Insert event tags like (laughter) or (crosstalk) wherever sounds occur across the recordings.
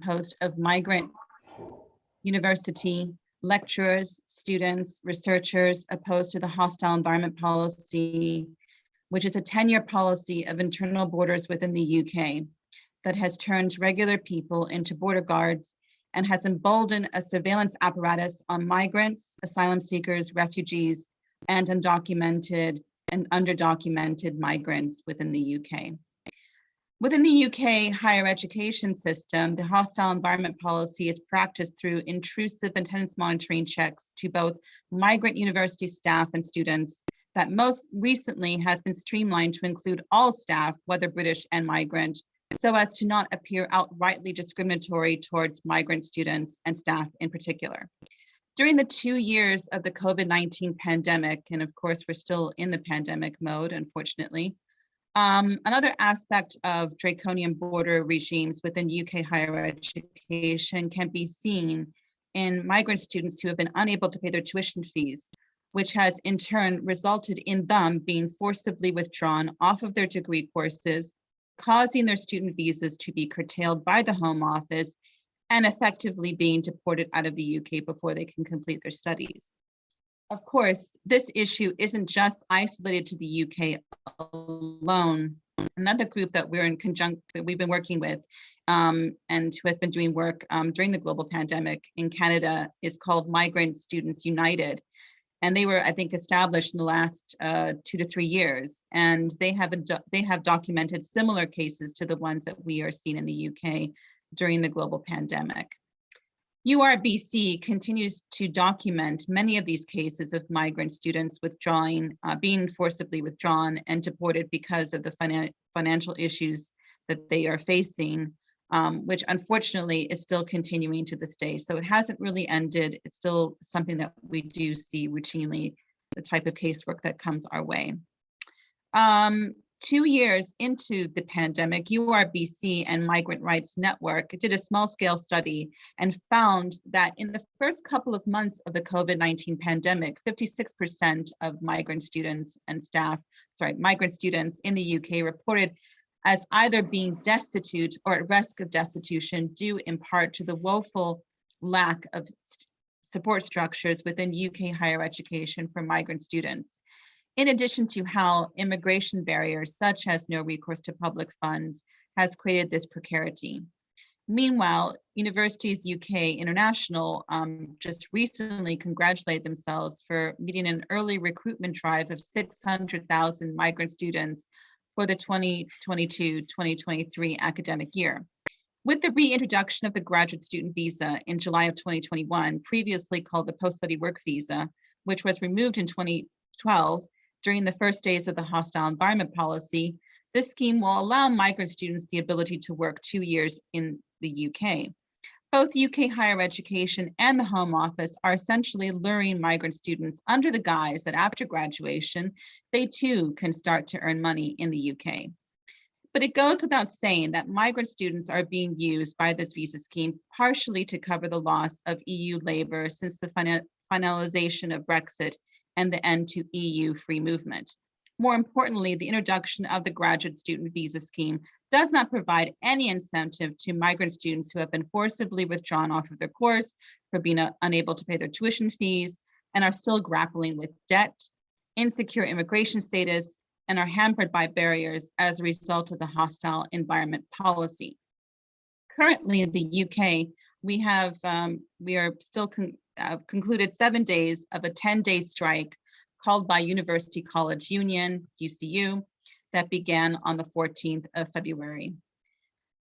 composed of migrant university lecturers, students, researchers opposed to the hostile environment policy, which is a 10-year policy of internal borders within the UK that has turned regular people into border guards and has emboldened a surveillance apparatus on migrants, asylum seekers, refugees, and undocumented and underdocumented migrants within the UK. Within the UK higher education system, the hostile environment policy is practiced through intrusive attendance monitoring checks to both migrant university staff and students that most recently has been streamlined to include all staff, whether British and migrant, so as to not appear outrightly discriminatory towards migrant students and staff in particular. During the two years of the COVID-19 pandemic, and of course, we're still in the pandemic mode, unfortunately, um, another aspect of draconian border regimes within UK higher education can be seen in migrant students who have been unable to pay their tuition fees, which has in turn resulted in them being forcibly withdrawn off of their degree courses, causing their student visas to be curtailed by the Home Office and effectively being deported out of the UK before they can complete their studies. Of course, this issue isn't just isolated to the UK alone. Another group that we're in conjunct that we've been working with um, and who has been doing work um, during the global pandemic in Canada is called Migrant Students United. And they were, I think, established in the last uh, two to three years. And they have, they have documented similar cases to the ones that we are seeing in the UK during the global pandemic. URBC continues to document many of these cases of migrant students withdrawing, uh, being forcibly withdrawn and deported because of the finan financial issues that they are facing, um, which unfortunately is still continuing to this day. So it hasn't really ended. It's still something that we do see routinely, the type of casework that comes our way. Um, two years into the pandemic, URBC and Migrant Rights Network did a small scale study and found that in the first couple of months of the COVID-19 pandemic, 56% of migrant students and staff, sorry, migrant students in the UK reported as either being destitute or at risk of destitution due in part to the woeful lack of support structures within UK higher education for migrant students in addition to how immigration barriers such as no recourse to public funds has created this precarity. Meanwhile, Universities UK International um, just recently congratulated themselves for meeting an early recruitment drive of 600,000 migrant students for the 2022-2023 academic year. With the reintroduction of the graduate student visa in July of 2021, previously called the post-study work visa, which was removed in 2012, during the first days of the hostile environment policy, this scheme will allow migrant students the ability to work two years in the UK. Both UK higher education and the Home Office are essentially luring migrant students under the guise that after graduation, they too can start to earn money in the UK. But it goes without saying that migrant students are being used by this visa scheme partially to cover the loss of EU labor since the finalization of Brexit and the end to EU free movement. More importantly, the introduction of the graduate student visa scheme does not provide any incentive to migrant students who have been forcibly withdrawn off of their course for being uh, unable to pay their tuition fees and are still grappling with debt, insecure immigration status, and are hampered by barriers as a result of the hostile environment policy. Currently in the UK, we have, um, we are still uh, concluded seven days of a 10-day strike called by University College Union, UCU, that began on the 14th of February.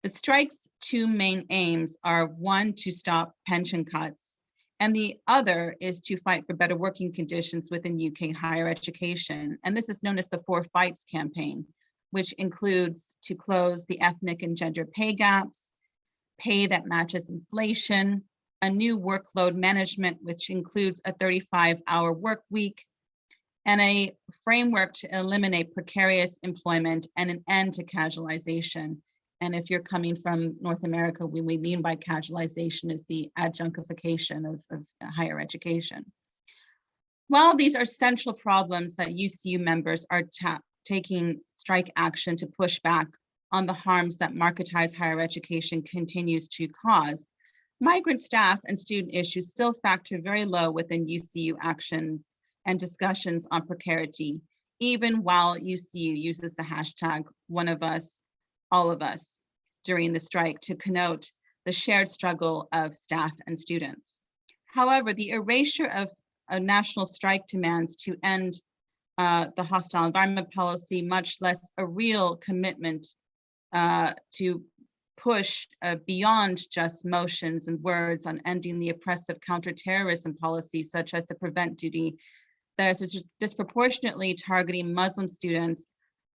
The strike's two main aims are one, to stop pension cuts, and the other is to fight for better working conditions within UK higher education. And this is known as the Four Fights campaign, which includes to close the ethnic and gender pay gaps, pay that matches inflation, a new workload management, which includes a 35 hour work week, and a framework to eliminate precarious employment and an end to casualization. And if you're coming from North America, what we mean by casualization is the adjunctification of, of higher education. While these are central problems that UCU members are taking strike action to push back on the harms that marketized higher education continues to cause. Migrant staff and student issues still factor very low within UCU actions and discussions on precarity, even while UCU uses the hashtag one of us, all of us during the strike to connote the shared struggle of staff and students. However, the erasure of a national strike demands to end uh, the hostile environment policy, much less a real commitment uh, to push uh, beyond just motions and words on ending the oppressive counterterrorism policy, such as the prevent duty that is disproportionately targeting Muslim students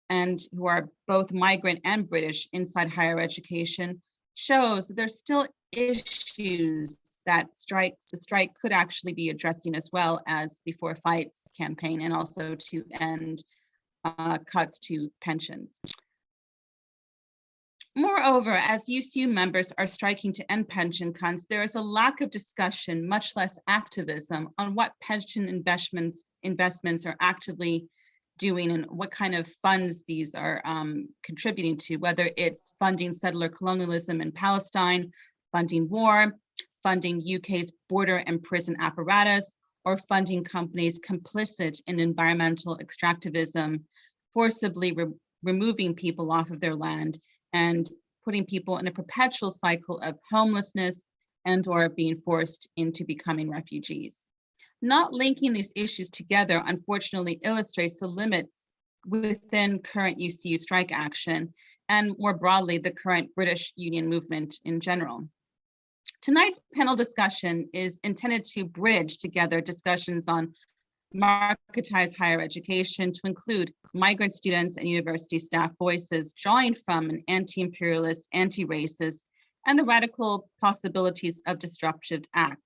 and who are both migrant and British inside higher education shows that there's still issues that strikes the strike could actually be addressing as well as the Four Fights campaign and also to end uh, cuts to pensions. Moreover, as UCU members are striking to end pension cuts, there is a lack of discussion, much less activism, on what pension investments investments are actively doing and what kind of funds these are um, contributing to, whether it's funding settler colonialism in Palestine, funding war, funding UK's border and prison apparatus, or funding companies complicit in environmental extractivism, forcibly re removing people off of their land and putting people in a perpetual cycle of homelessness and or being forced into becoming refugees. Not linking these issues together, unfortunately, illustrates the limits within current UCU strike action and more broadly, the current British union movement in general. Tonight's panel discussion is intended to bridge together discussions on marketized higher education to include migrant students and university staff voices drawing from an anti-imperialist, anti-racist, and the radical possibilities of disruptive acts.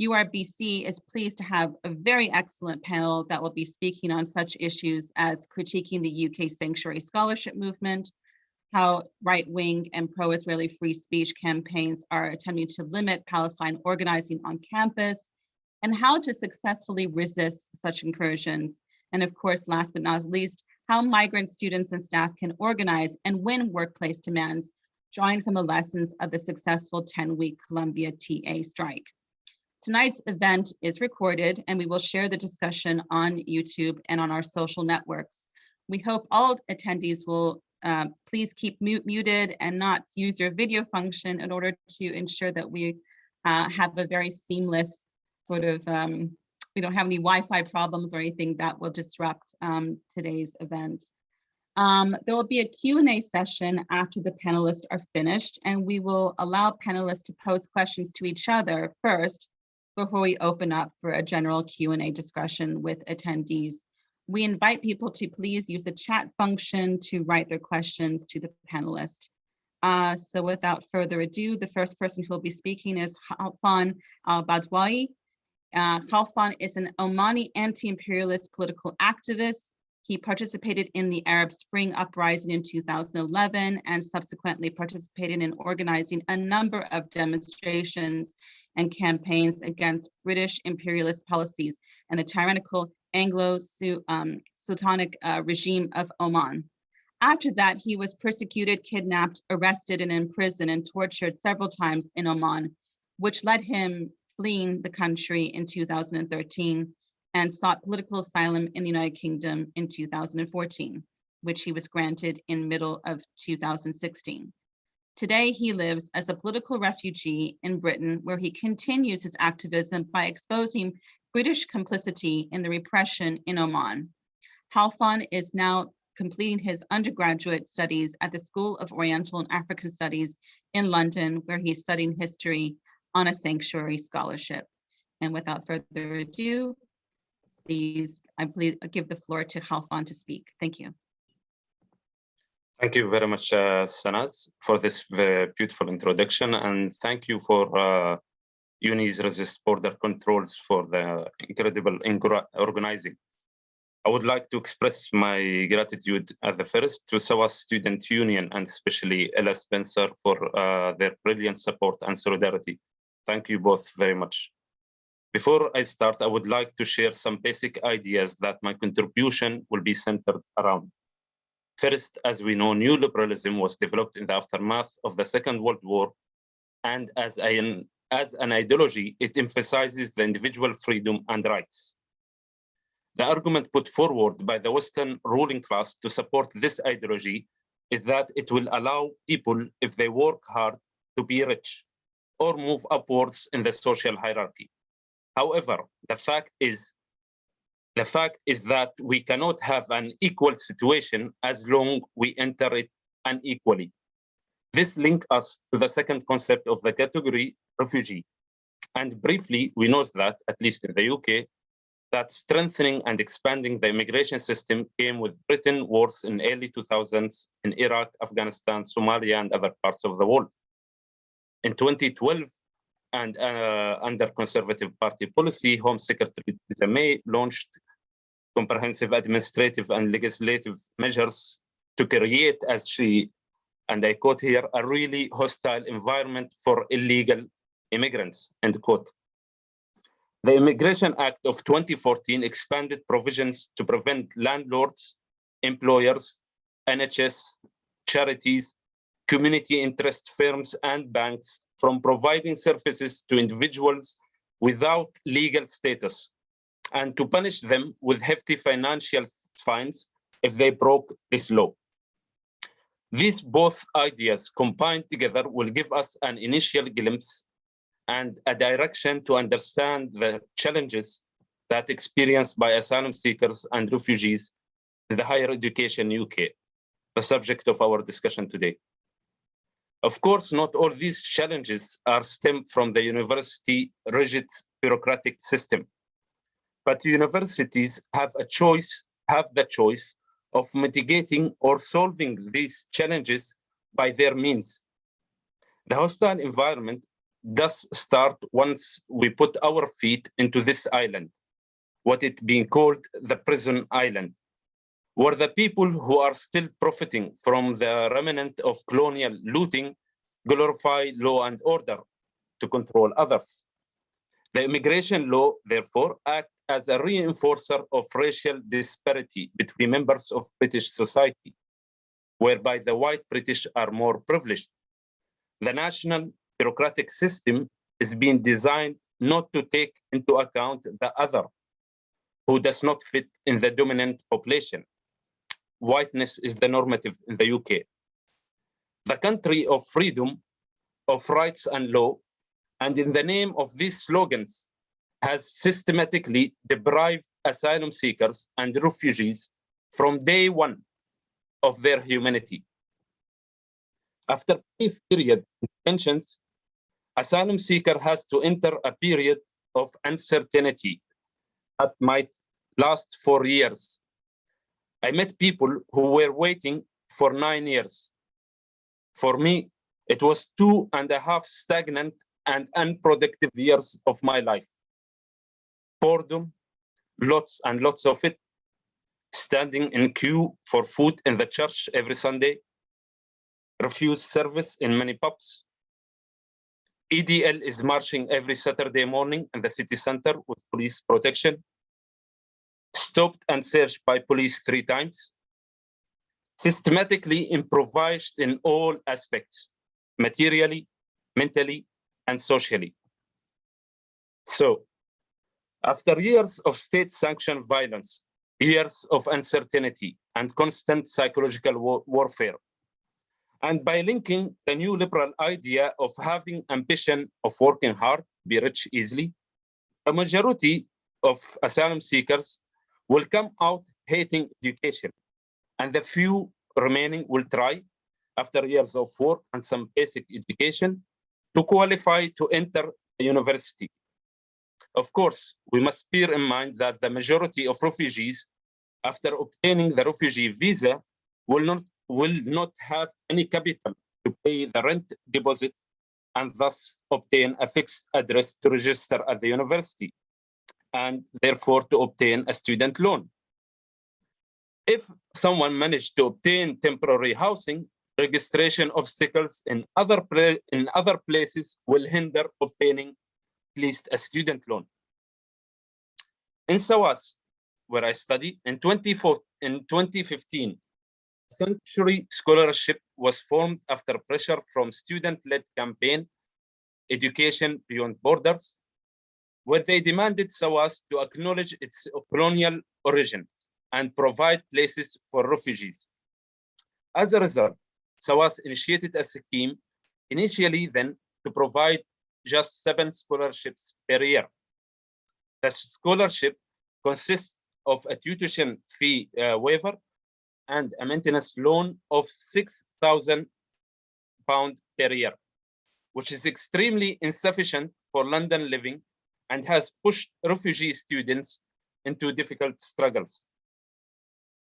URBC is pleased to have a very excellent panel that will be speaking on such issues as critiquing the UK sanctuary scholarship movement, how right-wing and pro-Israeli free speech campaigns are attempting to limit Palestine organizing on campus, and how to successfully resist such incursions. And of course, last but not least, how migrant students and staff can organize and win workplace demands, drawing from the lessons of the successful 10-week Columbia TA strike. Tonight's event is recorded and we will share the discussion on YouTube and on our social networks. We hope all attendees will uh, please keep mute, muted and not use your video function in order to ensure that we uh, have a very seamless sort of, um, we don't have any Wi-Fi problems or anything that will disrupt um, today's event. Um, there will be a Q&A session after the panelists are finished, and we will allow panelists to pose questions to each other first before we open up for a general Q&A discussion with attendees. We invite people to please use the chat function to write their questions to the panelist. Uh, so without further ado, the first person who will be speaking is Khalfan al-Badwawi. Uh, Khalfan is an Omani anti-imperialist political activist. He participated in the Arab Spring Uprising in 2011 and subsequently participated in organizing a number of demonstrations and campaigns against British imperialist policies and the tyrannical Anglo-Sultanic um, uh, regime of Oman. After that, he was persecuted, kidnapped, arrested, and imprisoned and tortured several times in Oman, which led him fleeing the country in 2013 and sought political asylum in the United Kingdom in 2014, which he was granted in middle of 2016. Today, he lives as a political refugee in Britain, where he continues his activism by exposing British complicity in the repression in Oman. Khalfan is now completing his undergraduate studies at the School of Oriental and African Studies in London, where he's studying history on a sanctuary scholarship. And without further ado, please, I please give the floor to Khalfan to speak. Thank you. Thank you very much, uh, Sanaz, for this very beautiful introduction. And thank you for uh, Unis Resist Border Controls for the incredible organizing. I would like to express my gratitude at the first to SOAS Student Union and especially Ella Spencer for uh, their brilliant support and solidarity. Thank you both very much. Before I start, I would like to share some basic ideas that my contribution will be centered around. First, as we know, neoliberalism was developed in the aftermath of the Second World War, and as an, as an ideology, it emphasizes the individual freedom and rights. The argument put forward by the Western ruling class to support this ideology is that it will allow people, if they work hard, to be rich or move upwards in the social hierarchy. However, the fact is the fact is that we cannot have an equal situation as long we enter it unequally. This links us to the second concept of the category refugee. And briefly, we know that, at least in the UK, that strengthening and expanding the immigration system came with Britain wars in early 2000s in Iraq, Afghanistan, Somalia, and other parts of the world. In 2012, and uh, under Conservative Party policy, Home Secretary May launched comprehensive administrative and legislative measures to create, as she, and I quote here, a really hostile environment for illegal immigrants, end quote. The Immigration Act of 2014 expanded provisions to prevent landlords, employers, NHS, charities, community interest firms and banks from providing services to individuals without legal status and to punish them with hefty financial fines if they broke this law. These both ideas combined together will give us an initial glimpse and a direction to understand the challenges that experienced by asylum seekers and refugees in the higher education UK, the subject of our discussion today. Of course, not all these challenges are stemmed from the university rigid bureaucratic system, but universities have a choice, have the choice of mitigating or solving these challenges by their means. The hostile environment does start once we put our feet into this island, what it being called the prison island were the people who are still profiting from the remnant of colonial looting glorify law and order to control others. The immigration law, therefore, acts as a reinforcer of racial disparity between members of British society, whereby the white British are more privileged. The national bureaucratic system is being designed not to take into account the other, who does not fit in the dominant population whiteness is the normative in the UK. The country of freedom, of rights and law, and in the name of these slogans, has systematically deprived asylum seekers and refugees from day one of their humanity. After brief period of tensions, asylum seeker has to enter a period of uncertainty that might last for years I met people who were waiting for nine years. For me, it was two and a half stagnant and unproductive years of my life. Boredom, lots and lots of it, standing in queue for food in the church every Sunday, refused service in many pubs. EDL is marching every Saturday morning in the city center with police protection stopped and searched by police three times, systematically improvised in all aspects, materially, mentally, and socially. So, after years of state-sanctioned violence, years of uncertainty and constant psychological war warfare, and by linking the neoliberal idea of having ambition of working hard, be rich easily, a majority of asylum seekers will come out hating education. And the few remaining will try, after years of work and some basic education, to qualify to enter a university. Of course, we must bear in mind that the majority of refugees, after obtaining the refugee visa, will not, will not have any capital to pay the rent deposit and thus obtain a fixed address to register at the university and therefore to obtain a student loan. If someone managed to obtain temporary housing, registration obstacles in other, in other places will hinder obtaining at least a student loan. In SOAS, where I study, in, 24, in 2015, Sanctuary Scholarship was formed after pressure from student-led campaign, Education Beyond Borders, where they demanded SOAS to acknowledge its colonial origins and provide places for refugees. As a result, SOAS initiated a scheme initially then to provide just seven scholarships per year. The scholarship consists of a tuition fee uh, waiver and a maintenance loan of 6,000 pound per year, which is extremely insufficient for London living and has pushed refugee students into difficult struggles.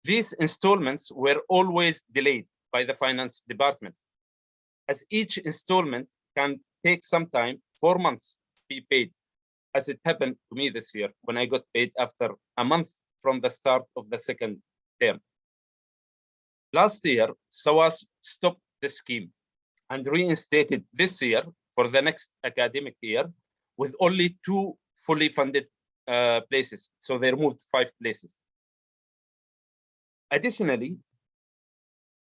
These installments were always delayed by the finance department, as each installment can take some time, four months, to be paid, as it happened to me this year when I got paid after a month from the start of the second term. Last year, SOAS stopped the scheme and reinstated this year for the next academic year with only two fully funded uh, places. So they removed five places. Additionally,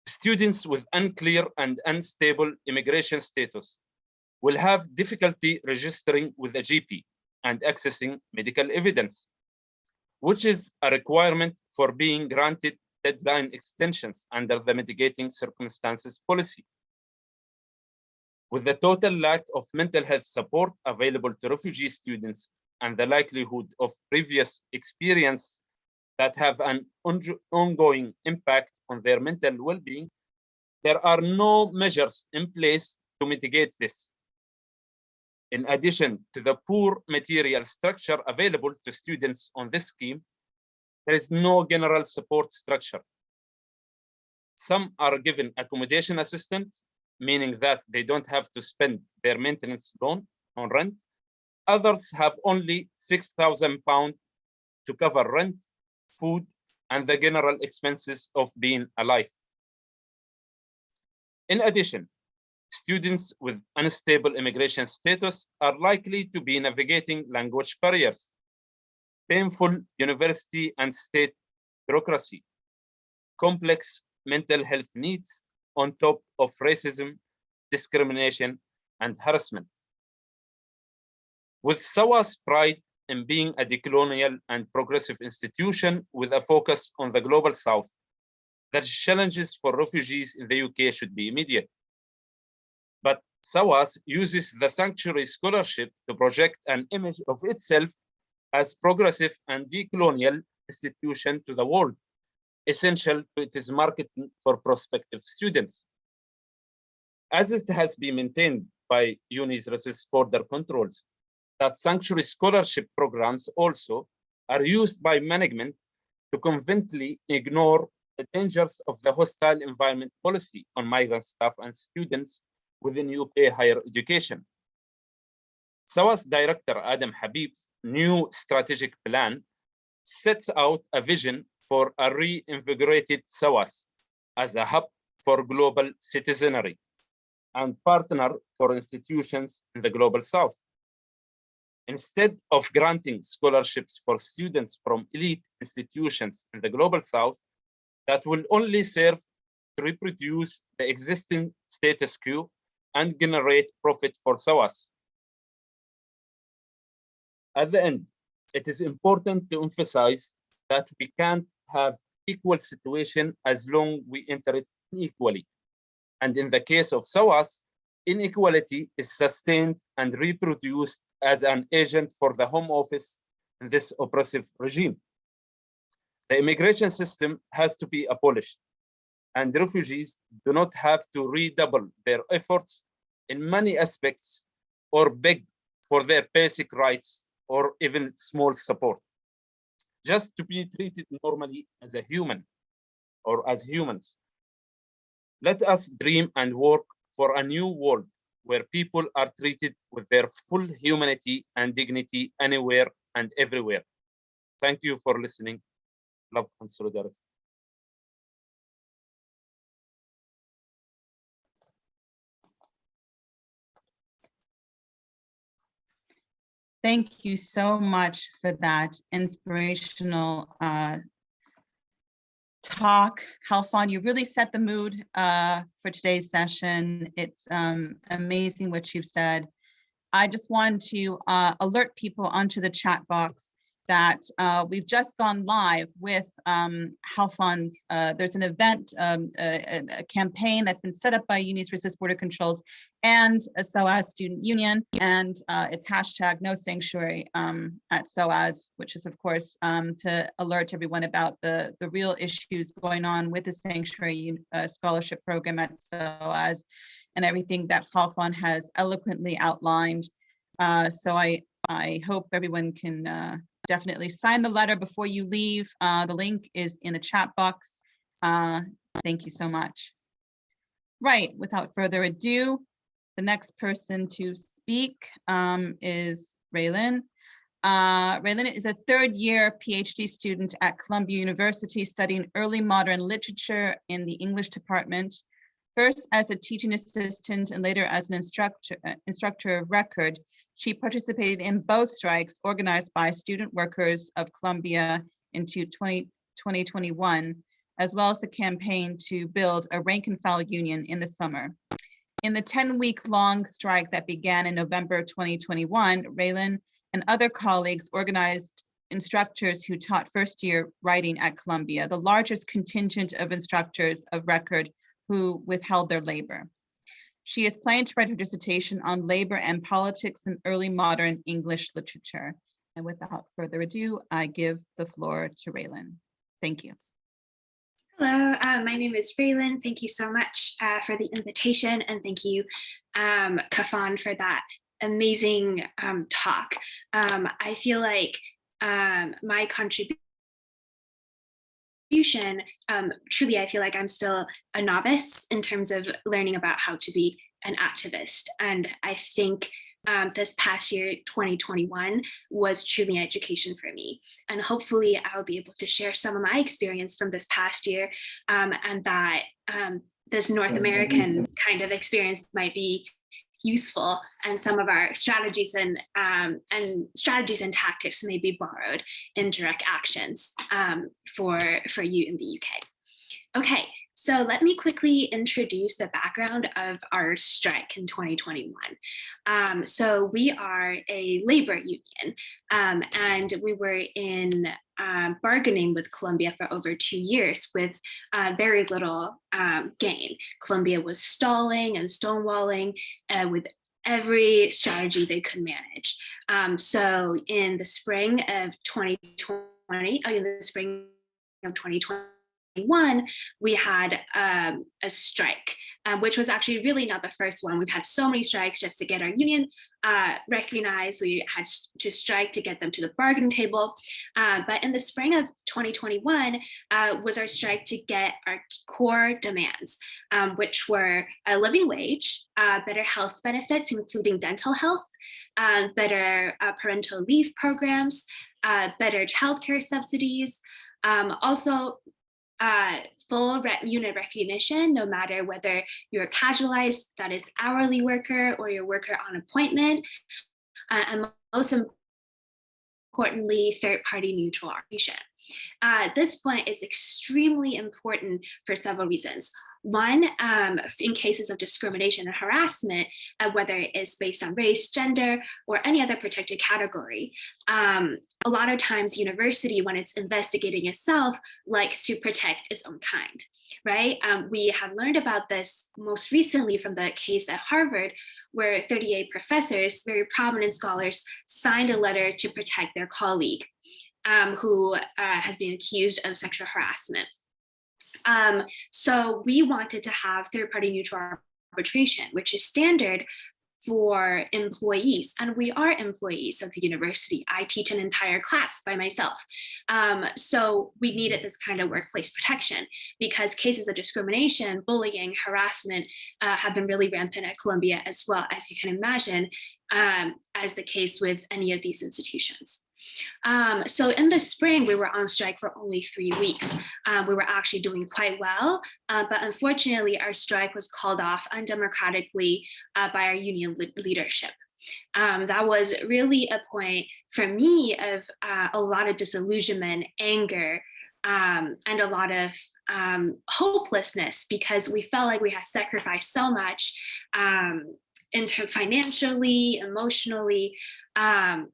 students with unclear and unstable immigration status will have difficulty registering with a GP and accessing medical evidence, which is a requirement for being granted deadline extensions under the mitigating circumstances policy. With the total lack of mental health support available to refugee students and the likelihood of previous experience that have an ongoing impact on their mental well-being, there are no measures in place to mitigate this. In addition to the poor material structure available to students on this scheme, there is no general support structure. Some are given accommodation assistance, meaning that they don't have to spend their maintenance loan on rent. Others have only 6,000 pounds to cover rent, food, and the general expenses of being alive. In addition, students with unstable immigration status are likely to be navigating language barriers, painful university and state bureaucracy, complex mental health needs on top of racism, discrimination, and harassment. With SOAS's pride in being a decolonial and progressive institution with a focus on the global south, the challenges for refugees in the UK should be immediate. But SOAS uses the Sanctuary Scholarship to project an image of itself as progressive and decolonial institution to the world, essential to its marketing for prospective students. As it has been maintained by Unis resist border controls, that sanctuary scholarship programs also are used by management to conveniently ignore the dangers of the hostile environment policy on migrant staff and students within UK higher education. SOAS director Adam Habib's new strategic plan sets out a vision for a reinvigorated SOAS as a hub for global citizenry and partner for institutions in the global south. Instead of granting scholarships for students from elite institutions in the global south that will only serve to reproduce the existing status quo and generate profit for SOAS. At the end, it is important to emphasize that we can't have equal situation as long we enter it equally. And in the case of SOAS, inequality is sustained and reproduced as an agent for the home office in this oppressive regime. The immigration system has to be abolished and refugees do not have to redouble their efforts in many aspects or beg for their basic rights or even small support just to be treated normally as a human or as humans. Let us dream and work for a new world where people are treated with their full humanity and dignity anywhere and everywhere. Thank you for listening. Love and solidarity. Thank you so much for that inspirational uh, talk. Khalfan, you really set the mood uh, for today's session. It's um, amazing what you've said. I just want to uh, alert people onto the chat box that uh, we've just gone live with um, Khalfan's. Uh, there's an event, um, a, a, campaign that's been set up by Unis Resist Border Controls and a SOAS Student Union, and uh, it's hashtag No Sanctuary um, at SOAS, which is of course um, to alert everyone about the the real issues going on with the Sanctuary uh, Scholarship Program at SOAS, and everything that Halfon has eloquently outlined. Uh, so I I hope everyone can uh, definitely sign the letter before you leave. Uh, the link is in the chat box. Uh, thank you so much. Right, without further ado, the next person to speak um, is Raylan. Uh, Raylan is a third year PhD student at Columbia University studying early modern literature in the English department, first as a teaching assistant and later as an instructor, uh, instructor of record. She participated in both strikes organized by student workers of Columbia into 20, 2021, as well as a campaign to build a rank and file union in the summer. In the 10 week long strike that began in November 2021, Raylan and other colleagues organized instructors who taught first year writing at Columbia, the largest contingent of instructors of record who withheld their labor. She is planning to write her dissertation on labor and politics in early modern English literature. And without further ado, I give the floor to Raylan. Thank you. Hello, uh, my name is Raylan. Thank you so much uh, for the invitation and thank you, um, Khalfan, for that amazing um, talk. Um, I feel like um, my contribution contribution, um, truly I feel like I'm still a novice in terms of learning about how to be an activist. And I think um, this past year, 2021, was truly an education for me. And hopefully I'll be able to share some of my experience from this past year um, and that um, this North American kind of experience might be useful and some of our strategies and um, and strategies and tactics may be borrowed in direct actions um, for for you in the UK. Okay, so let me quickly introduce the background of our strike in 2021. Um, so we are a labor union um, and we were in uh, bargaining with Columbia for over two years with uh, very little um, gain. Columbia was stalling and stonewalling uh, with every strategy they could manage. Um, so in the spring of 2020, oh, in the spring of 2020, one, we had um, a strike, um, which was actually really not the first one. We've had so many strikes just to get our union uh, recognized. We had to strike to get them to the bargaining table. Uh, but in the spring of 2021 uh, was our strike to get our core demands, um, which were a living wage, uh, better health benefits, including dental health, uh, better uh, parental leave programs, better childcare subsidies, um, also uh, full unit recognition, no matter whether you're a casualized, that is hourly worker or your worker on appointment, uh, and most importantly, third party neutral arbitration. Uh, this point is extremely important for several reasons. One, um, in cases of discrimination and harassment, uh, whether it's based on race, gender, or any other protected category, um, a lot of times university, when it's investigating itself, likes to protect its own kind, right? Um, we have learned about this most recently from the case at Harvard, where 38 professors, very prominent scholars, signed a letter to protect their colleague um, who uh, has been accused of sexual harassment. Um, so we wanted to have third-party neutral arbitration, which is standard for employees and we are employees of the university. I teach an entire class by myself. Um, so we needed this kind of workplace protection because cases of discrimination bullying harassment uh, have been really rampant at columbia as well as you can imagine um, as the case with any of these institutions um, so in the spring, we were on strike for only three weeks. Um, we were actually doing quite well, uh, but unfortunately, our strike was called off undemocratically uh, by our union le leadership. Um, that was really a point for me of uh, a lot of disillusionment, anger, um, and a lot of um, hopelessness because we felt like we had sacrificed so much um, in financially, emotionally, um,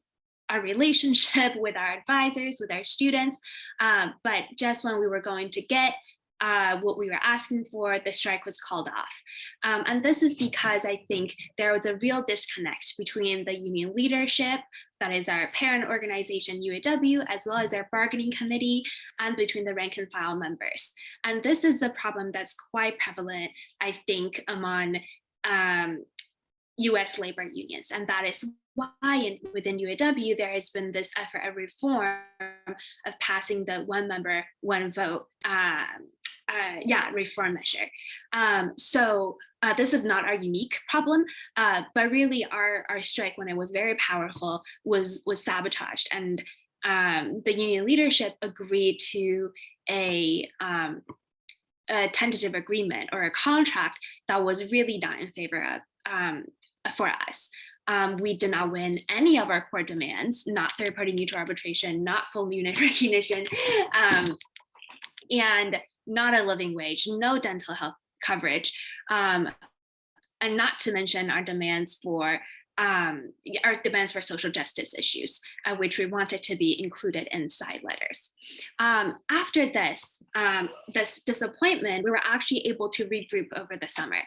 our relationship (laughs) with our advisors, with our students. Um, but just when we were going to get uh, what we were asking for, the strike was called off. Um, and this is because I think there was a real disconnect between the union leadership, that is our parent organization UAW, as well as our bargaining committee, and between the rank and file members. And this is a problem that's quite prevalent, I think, among um, US labor unions. And that is why in, within UAW, there has been this effort of reform of passing the one member, one vote um, uh, yeah, reform measure. Um, so uh, this is not our unique problem, uh, but really our, our strike when it was very powerful was, was sabotaged and um, the union leadership agreed to a, um, a tentative agreement or a contract that was really not in favor of um, for us. Um, we did not win any of our core demands, not third party mutual arbitration, not full unit (laughs) recognition, um, and not a living wage, no dental health coverage, um, and not to mention our demands for um, our demands for social justice issues, uh, which we wanted to be included in side letters. Um, after this, um, this disappointment, we were actually able to regroup over the summer.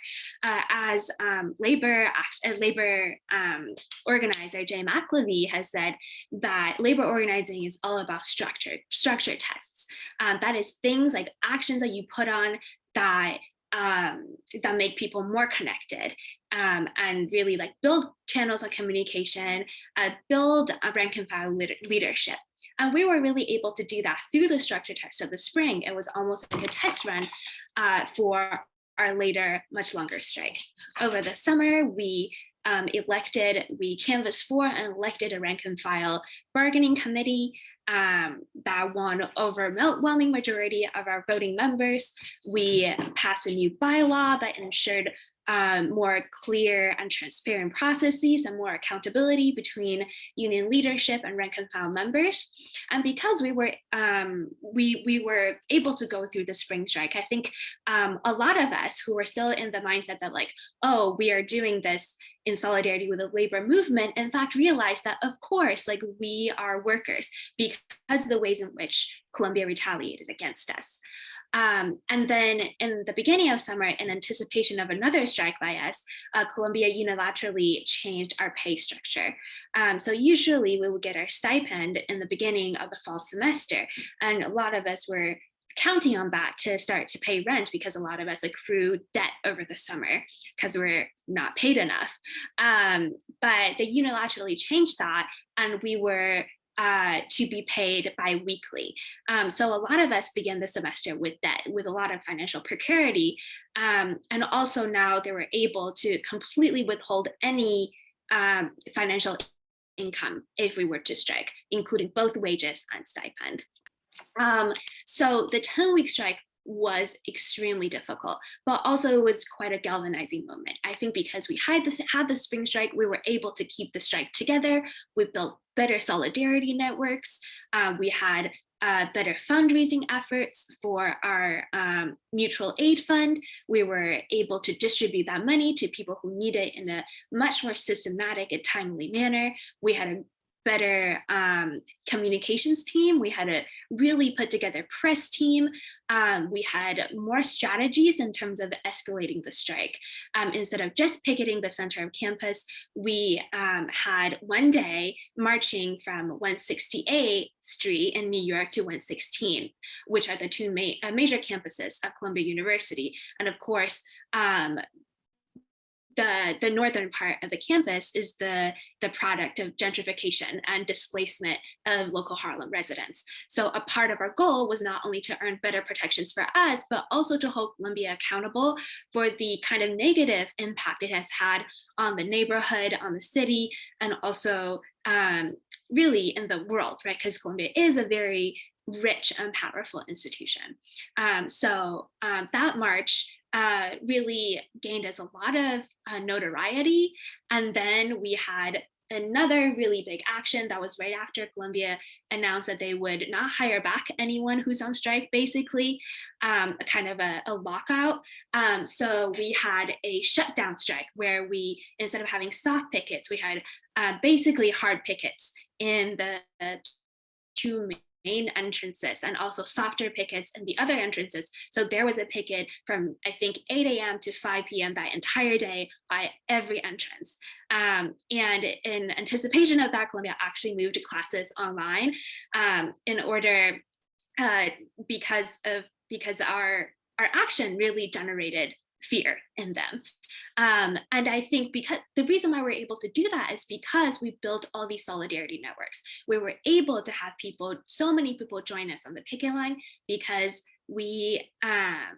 Uh, as um, labor, uh, labor um, organizer Jane McAlevey has said that labor organizing is all about structure, structure tests. Um, that is things like actions that you put on that um, that make people more connected um, and really like build channels of communication, uh, build a rank and file leadership. And we were really able to do that through the structure test of the spring. It was almost like a test run uh, for our later, much longer strike. Over the summer, we um, elected, we canvassed for and elected a rank and file bargaining committee um, that won overwhelming majority of our voting members. We passed a new bylaw that ensured um, more clear and transparent processes and more accountability between union leadership and rank and file members. And because we were um, we we were able to go through the spring strike, I think um, a lot of us who were still in the mindset that like, oh, we are doing this in solidarity with the labor movement, in fact, realized that of course, like we are workers because of the ways in which Columbia retaliated against us. Um, and then in the beginning of summer, in anticipation of another strike by us, uh, Columbia unilaterally changed our pay structure. Um, so usually we would get our stipend in the beginning of the fall semester. And a lot of us were counting on that to start to pay rent because a lot of us accrue debt over the summer because we're not paid enough. Um, but they unilaterally changed that and we were uh, to be paid bi-weekly. Um, so a lot of us began the semester with debt, with a lot of financial precarity. Um, and also now they were able to completely withhold any um, financial income if we were to strike, including both wages and stipend. Um, so the 10 week strike was extremely difficult, but also it was quite a galvanizing moment. I think because we had this had the spring strike, we were able to keep the strike together. We built better solidarity networks. Uh, we had uh, better fundraising efforts for our um, mutual aid fund. We were able to distribute that money to people who need it in a much more systematic and timely manner. We had a better um, communications team. We had a really put together press team. Um, we had more strategies in terms of escalating the strike. Um, instead of just picketing the center of campus, we um, had one day marching from 168 Street in New York to 116, which are the two ma uh, major campuses of Columbia University. And of course, um, the, the northern part of the campus is the, the product of gentrification and displacement of local Harlem residents. So a part of our goal was not only to earn better protections for us, but also to hold Columbia accountable for the kind of negative impact it has had on the neighborhood, on the city, and also um, really in the world, right? Because Columbia is a very rich and powerful institution. Um, so um, that march uh, really gained us a lot of uh, notoriety. And then we had another really big action that was right after Columbia announced that they would not hire back anyone who's on strike, basically, um, a kind of a, a lockout. Um, so we had a shutdown strike where we, instead of having soft pickets, we had uh, basically hard pickets in the two main entrances and also softer pickets in the other entrances. So there was a picket from I think 8 a.m. to 5 p.m. that entire day by every entrance. Um, and in anticipation of that, Columbia actually moved classes online um, in order uh, because of because our our action really generated fear in them. Um, and I think because the reason why we're able to do that is because we built all these solidarity networks where we're able to have people, so many people join us on the picket line because we uh,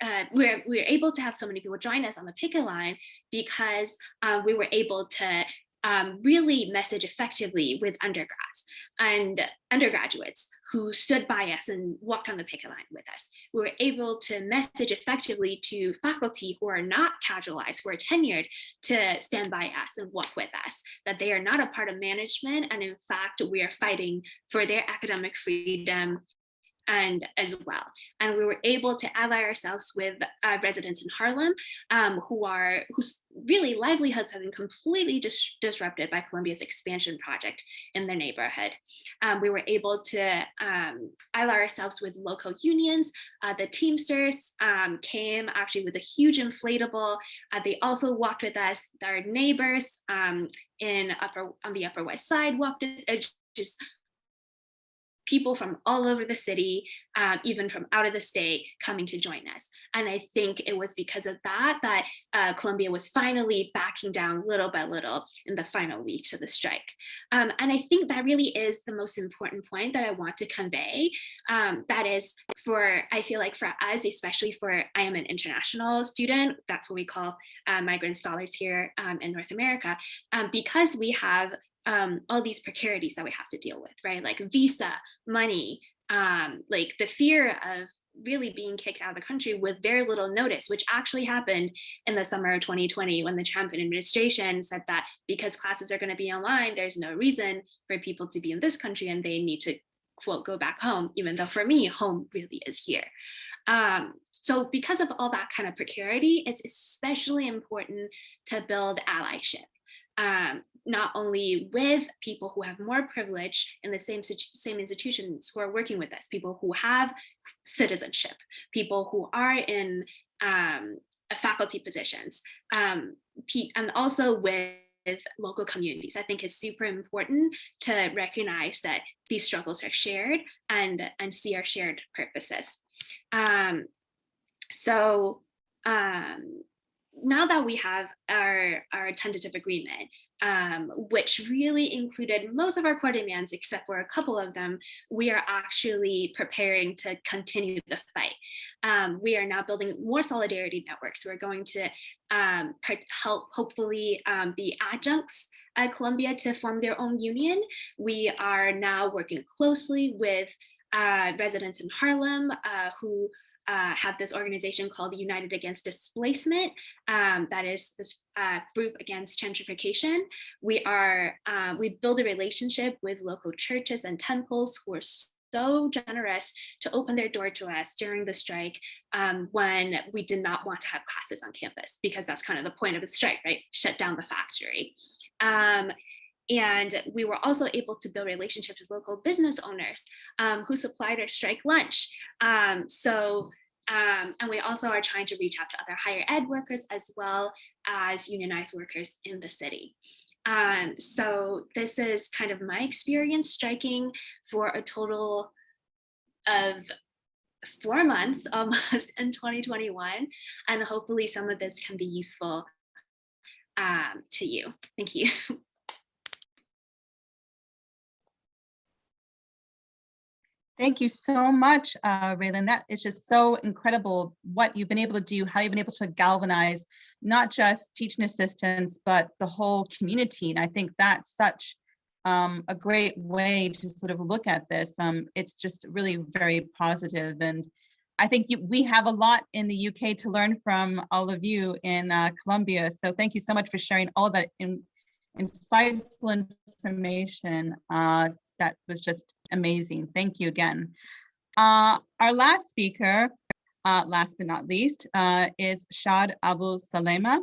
uh, we're, we're able to have so many people join us on the picket line because uh, we were able to um, really message effectively with undergrads and undergraduates who stood by us and walked on the picket line with us. We were able to message effectively to faculty who are not casualized, who are tenured to stand by us and walk with us, that they are not a part of management. And in fact, we are fighting for their academic freedom and as well. And we were able to ally ourselves with uh, residents in Harlem um, who are whose really livelihoods have been completely dis disrupted by Columbia's expansion project in their neighborhood. Um, we were able to um, ally ourselves with local unions. Uh, the Teamsters um, came actually with a huge inflatable. Uh, they also walked with us. Our neighbors um, in upper on the Upper West Side walked uh, just people from all over the city, um, even from out of the state coming to join us. And I think it was because of that that uh, Columbia was finally backing down little by little in the final weeks of the strike. Um, and I think that really is the most important point that I want to convey. Um, that is for, I feel like for us, especially for, I am an international student, that's what we call uh, migrant scholars here um, in North America, um, because we have um, all these precarities that we have to deal with, right? Like visa, money, um, like the fear of really being kicked out of the country with very little notice, which actually happened in the summer of 2020 when the Trump administration said that because classes are going to be online, there's no reason for people to be in this country and they need to quote go back home, even though for me, home really is here. Um, so because of all that kind of precarity, it's especially important to build allyship. Um, not only with people who have more privilege in the same, same institutions who are working with us, people who have citizenship, people who are in um, faculty positions, um, and also with local communities. I think is super important to recognize that these struggles are shared and, and see our shared purposes. Um, so um, now that we have our, our tentative agreement, um, which really included most of our core demands, except for a couple of them, we are actually preparing to continue the fight. Um, we are now building more solidarity networks. We're going to um, help hopefully um, the adjuncts at Columbia to form their own union. We are now working closely with uh, residents in Harlem uh, who uh, have this organization called the United Against Displacement. Um, that is this uh, group against gentrification. We are, uh, we build a relationship with local churches and temples who are so generous to open their door to us during the strike um, when we did not want to have classes on campus because that's kind of the point of the strike, right? Shut down the factory. Um, and we were also able to build relationships with local business owners um, who supplied our strike lunch. Um, so, um, and we also are trying to reach out to other higher ed workers as well as unionized workers in the city. Um, so this is kind of my experience striking for a total of four months (laughs) almost in 2021. And hopefully some of this can be useful um, to you. Thank you. (laughs) Thank you so much, uh, Raylan. That is just so incredible what you've been able to do, how you've been able to galvanize not just teaching assistants, but the whole community. And I think that's such um, a great way to sort of look at this. Um, it's just really very positive. And I think you, we have a lot in the UK to learn from all of you in uh, Columbia. So thank you so much for sharing all of that in, insightful information uh, that was just amazing. Thank you again. Uh, our last speaker, uh, last but not least, uh, is Shahd Abusalama.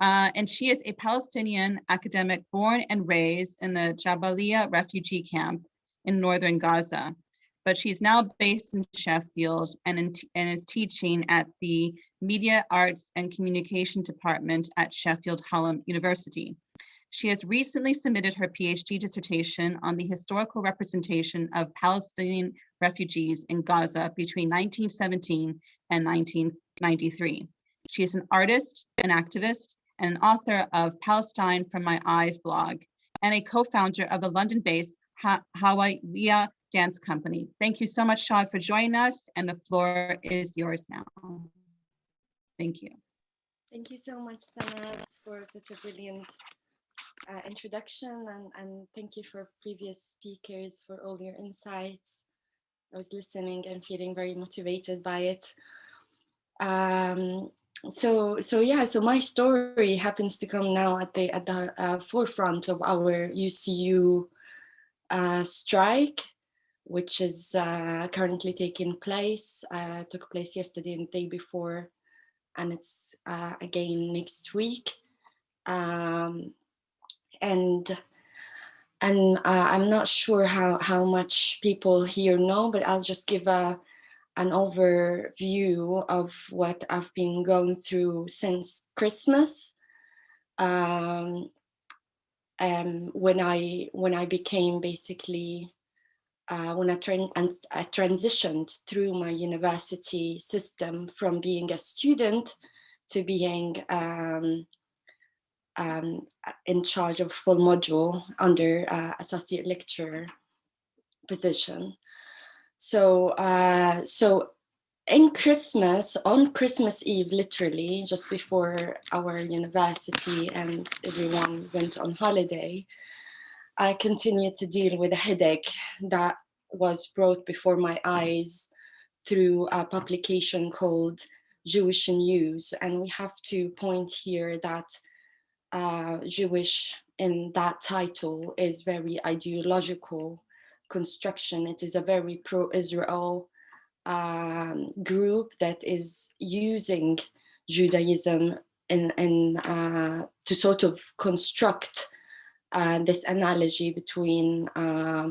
Uh, and she is a Palestinian academic born and raised in the Jabalia refugee camp in northern Gaza. But she's now based in Sheffield and, in and is teaching at the Media Arts and Communication Department at Sheffield Hallam University. She has recently submitted her PhD dissertation on the historical representation of Palestinian refugees in Gaza between 1917 and 1993. She is an artist, an activist, and an author of Palestine from My Eyes blog, and a co-founder of the London-based ha Hawiyya Dance Company. Thank you so much, Shahd, for joining us, and the floor is yours now. Thank you. Thank you so much, Sanaz, for such a brilliant uh, introduction, and, and thank you for previous speakers for all your insights. I was listening and feeling very motivated by it. Um, so so yeah so my story happens to come now at the at the uh, forefront of our UCU uh, strike which is uh, currently taking place uh, took place yesterday and the day before and it's uh, again next week um, and and uh, I'm not sure how how much people here know but I'll just give a an overview of what I've been going through since Christmas. Um, um, when I when I became basically uh, when I, I transitioned through my university system from being a student to being um, um, in charge of full module under uh, associate lecturer position. So, uh, so in Christmas, on Christmas Eve, literally just before our university and everyone went on holiday, I continued to deal with a headache that was brought before my eyes through a publication called Jewish News. And we have to point here that uh, Jewish in that title is very ideological construction. It is a very pro-Israel um, group that is using Judaism in, in uh, to sort of construct uh, this analogy between uh,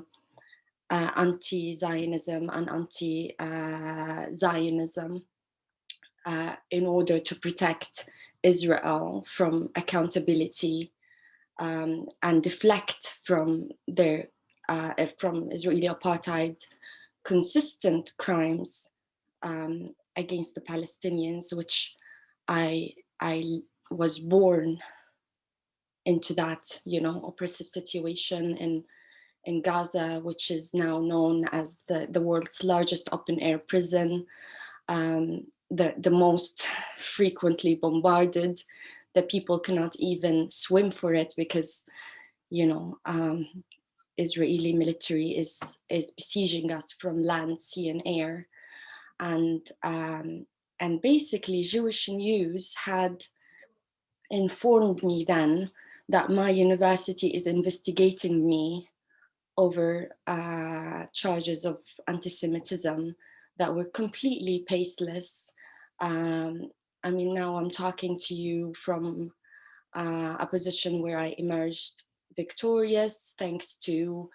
uh anti-Zionism and anti-Zionism uh, in order to protect Israel from accountability um, and deflect from their uh, from Israeli apartheid consistent crimes um, against the Palestinians, which I, I was born into that, you know, oppressive situation in, in Gaza, which is now known as the, the world's largest open air prison, um, the, the most frequently bombarded, that people cannot even swim for it because, you know, um, Israeli military is, is besieging us from land, sea and air. And, um, and basically Jewish News had informed me then that my university is investigating me over uh, charges of anti-Semitism that were completely baseless. Um, I mean, now I'm talking to you from uh, a position where I emerged victorious thanks to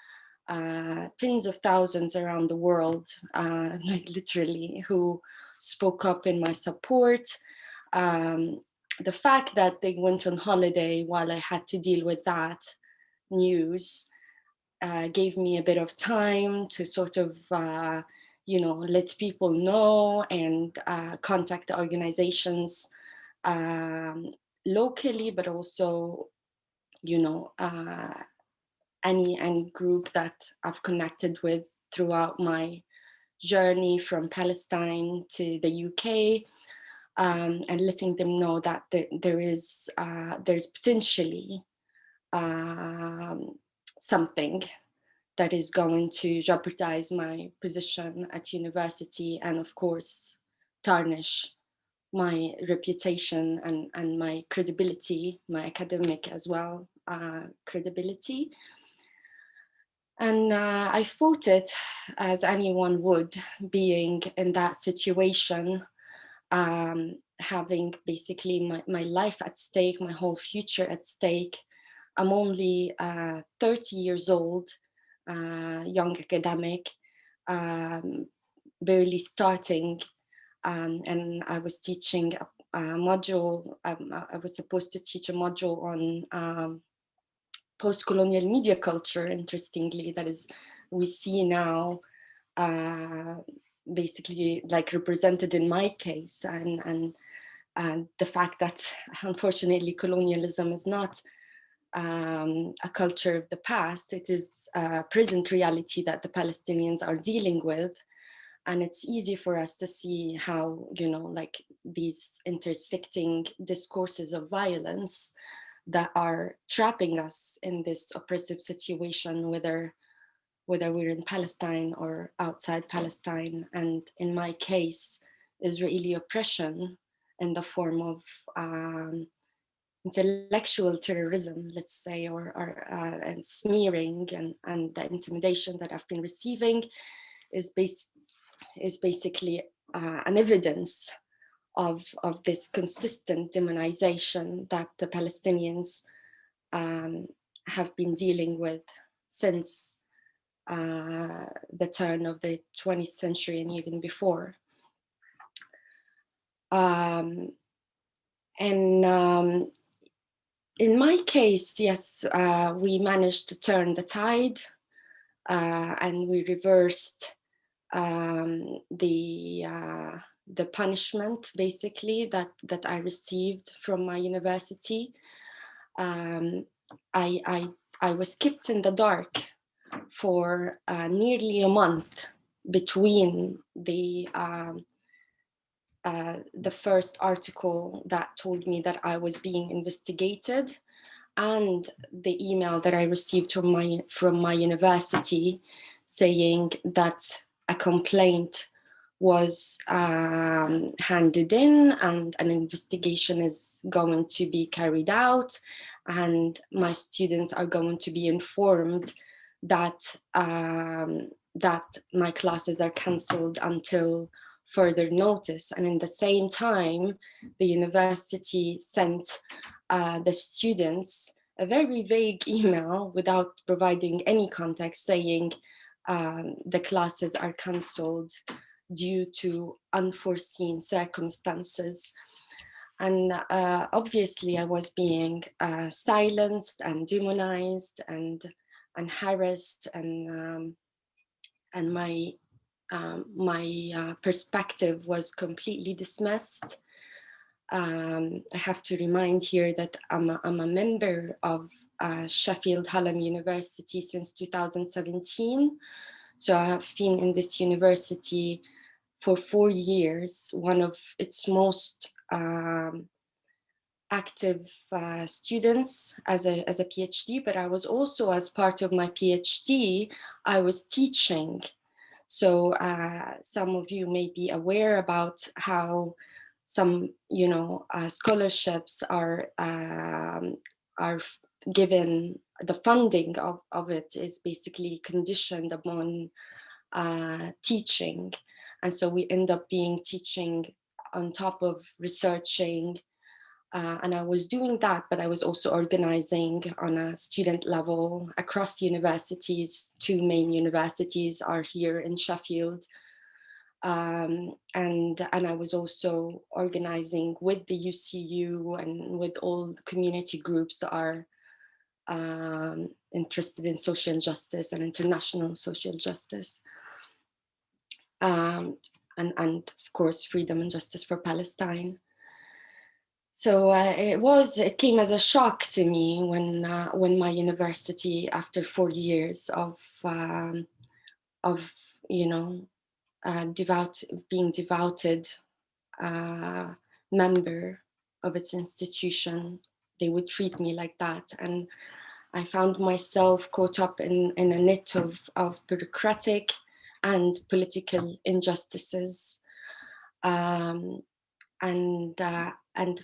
uh, tens of thousands around the world, uh, (laughs) literally, who spoke up in my support. Um, the fact that they went on holiday while I had to deal with that news uh, gave me a bit of time to sort of, uh, you know, let people know and uh, contact the organizations um, locally, but also you know, uh, any, any group that I've connected with throughout my journey from Palestine to the UK um, and letting them know that the, there is, uh, there's potentially um, something that is going to jeopardize my position at university and of course tarnish my reputation and, and my credibility, my academic as well, uh, credibility. And uh, I fought it as anyone would, being in that situation, um, having basically my, my life at stake, my whole future at stake. I'm only uh, 30 years old, young academic, um, barely starting, um, and I was teaching a, a module, um, I was supposed to teach a module on um, post-colonial media culture, interestingly, that is, we see now uh, basically like represented in my case and, and, and the fact that (laughs) unfortunately colonialism is not um, a culture of the past, it is a present reality that the Palestinians are dealing with. And it's easy for us to see how, you know, like these intersecting discourses of violence that are trapping us in this oppressive situation, whether whether we're in Palestine or outside Palestine. And in my case, Israeli oppression in the form of um, intellectual terrorism, let's say, or, or uh, and smearing and, and the intimidation that I've been receiving is, bas is basically uh, an evidence of, of this consistent demonization that the Palestinians um, have been dealing with since uh, the turn of the 20th century and even before. Um, and um, in my case, yes, uh, we managed to turn the tide uh, and we reversed um, the uh, the punishment basically that that I received from my university. Um, I, I I was kept in the dark for uh, nearly a month between the um, uh, the first article that told me that I was being investigated and the email that I received from my from my university saying that a complaint was um, handed in and an investigation is going to be carried out and my students are going to be informed that um, that my classes are cancelled until further notice. And in the same time, the university sent uh, the students a very vague (laughs) email without providing any context saying um, the classes are cancelled due to unforeseen circumstances. And uh, obviously I was being uh, silenced and demonized and, and harassed and, um, and my um, my uh, perspective was completely dismissed. Um, I have to remind here that I'm a, I'm a member of uh, Sheffield Hallam University since 2017. So I have been in this university for four years, one of its most um, active uh, students as a, as a PhD, but I was also as part of my PhD, I was teaching so uh, some of you may be aware about how some, you know, uh, scholarships are um, are given. The funding of, of it is basically conditioned upon uh, teaching. And so we end up being teaching on top of researching uh, and I was doing that, but I was also organizing on a student level across universities. Two main universities are here in Sheffield. Um, and, and I was also organizing with the UCU and with all community groups that are um, interested in social justice and international social justice. Um, and, and of course, freedom and justice for Palestine. So uh, it was, it came as a shock to me when, uh, when my university, after four years of, um, of you know, uh, devout, being devoted uh, member of its institution, they would treat me like that. And I found myself caught up in, in a net of, of bureaucratic and political injustices. Um, and uh, and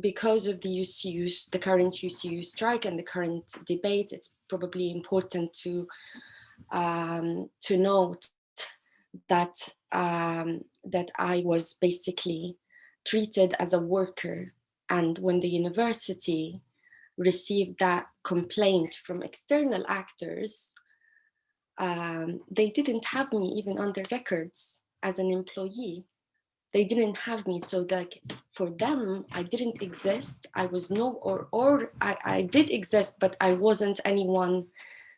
because of the UCU, the current UCU strike and the current debate, it's probably important to um, to note that um, that I was basically treated as a worker. And when the university received that complaint from external actors, um, they didn't have me even on their records as an employee. They didn't have me. So like for them, I didn't exist. I was no, or, or I, I did exist, but I wasn't anyone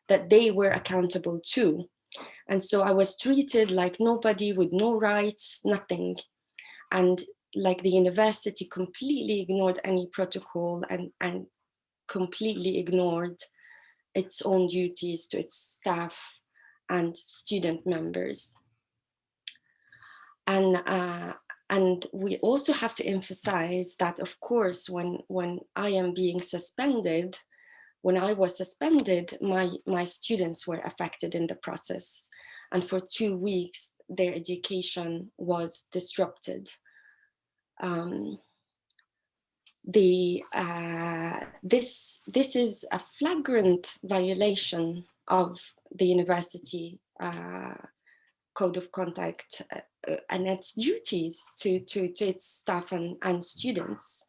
that they were accountable to. And so I was treated like nobody with no rights, nothing. And like the university completely ignored any protocol and, and completely ignored its own duties to its staff and student members. And, uh, and we also have to emphasize that, of course, when, when I am being suspended, when I was suspended, my, my students were affected in the process. And for two weeks, their education was disrupted. Um, the uh, this this is a flagrant violation of the university uh, code of conduct uh, and its duties to, to, to its staff and, and students.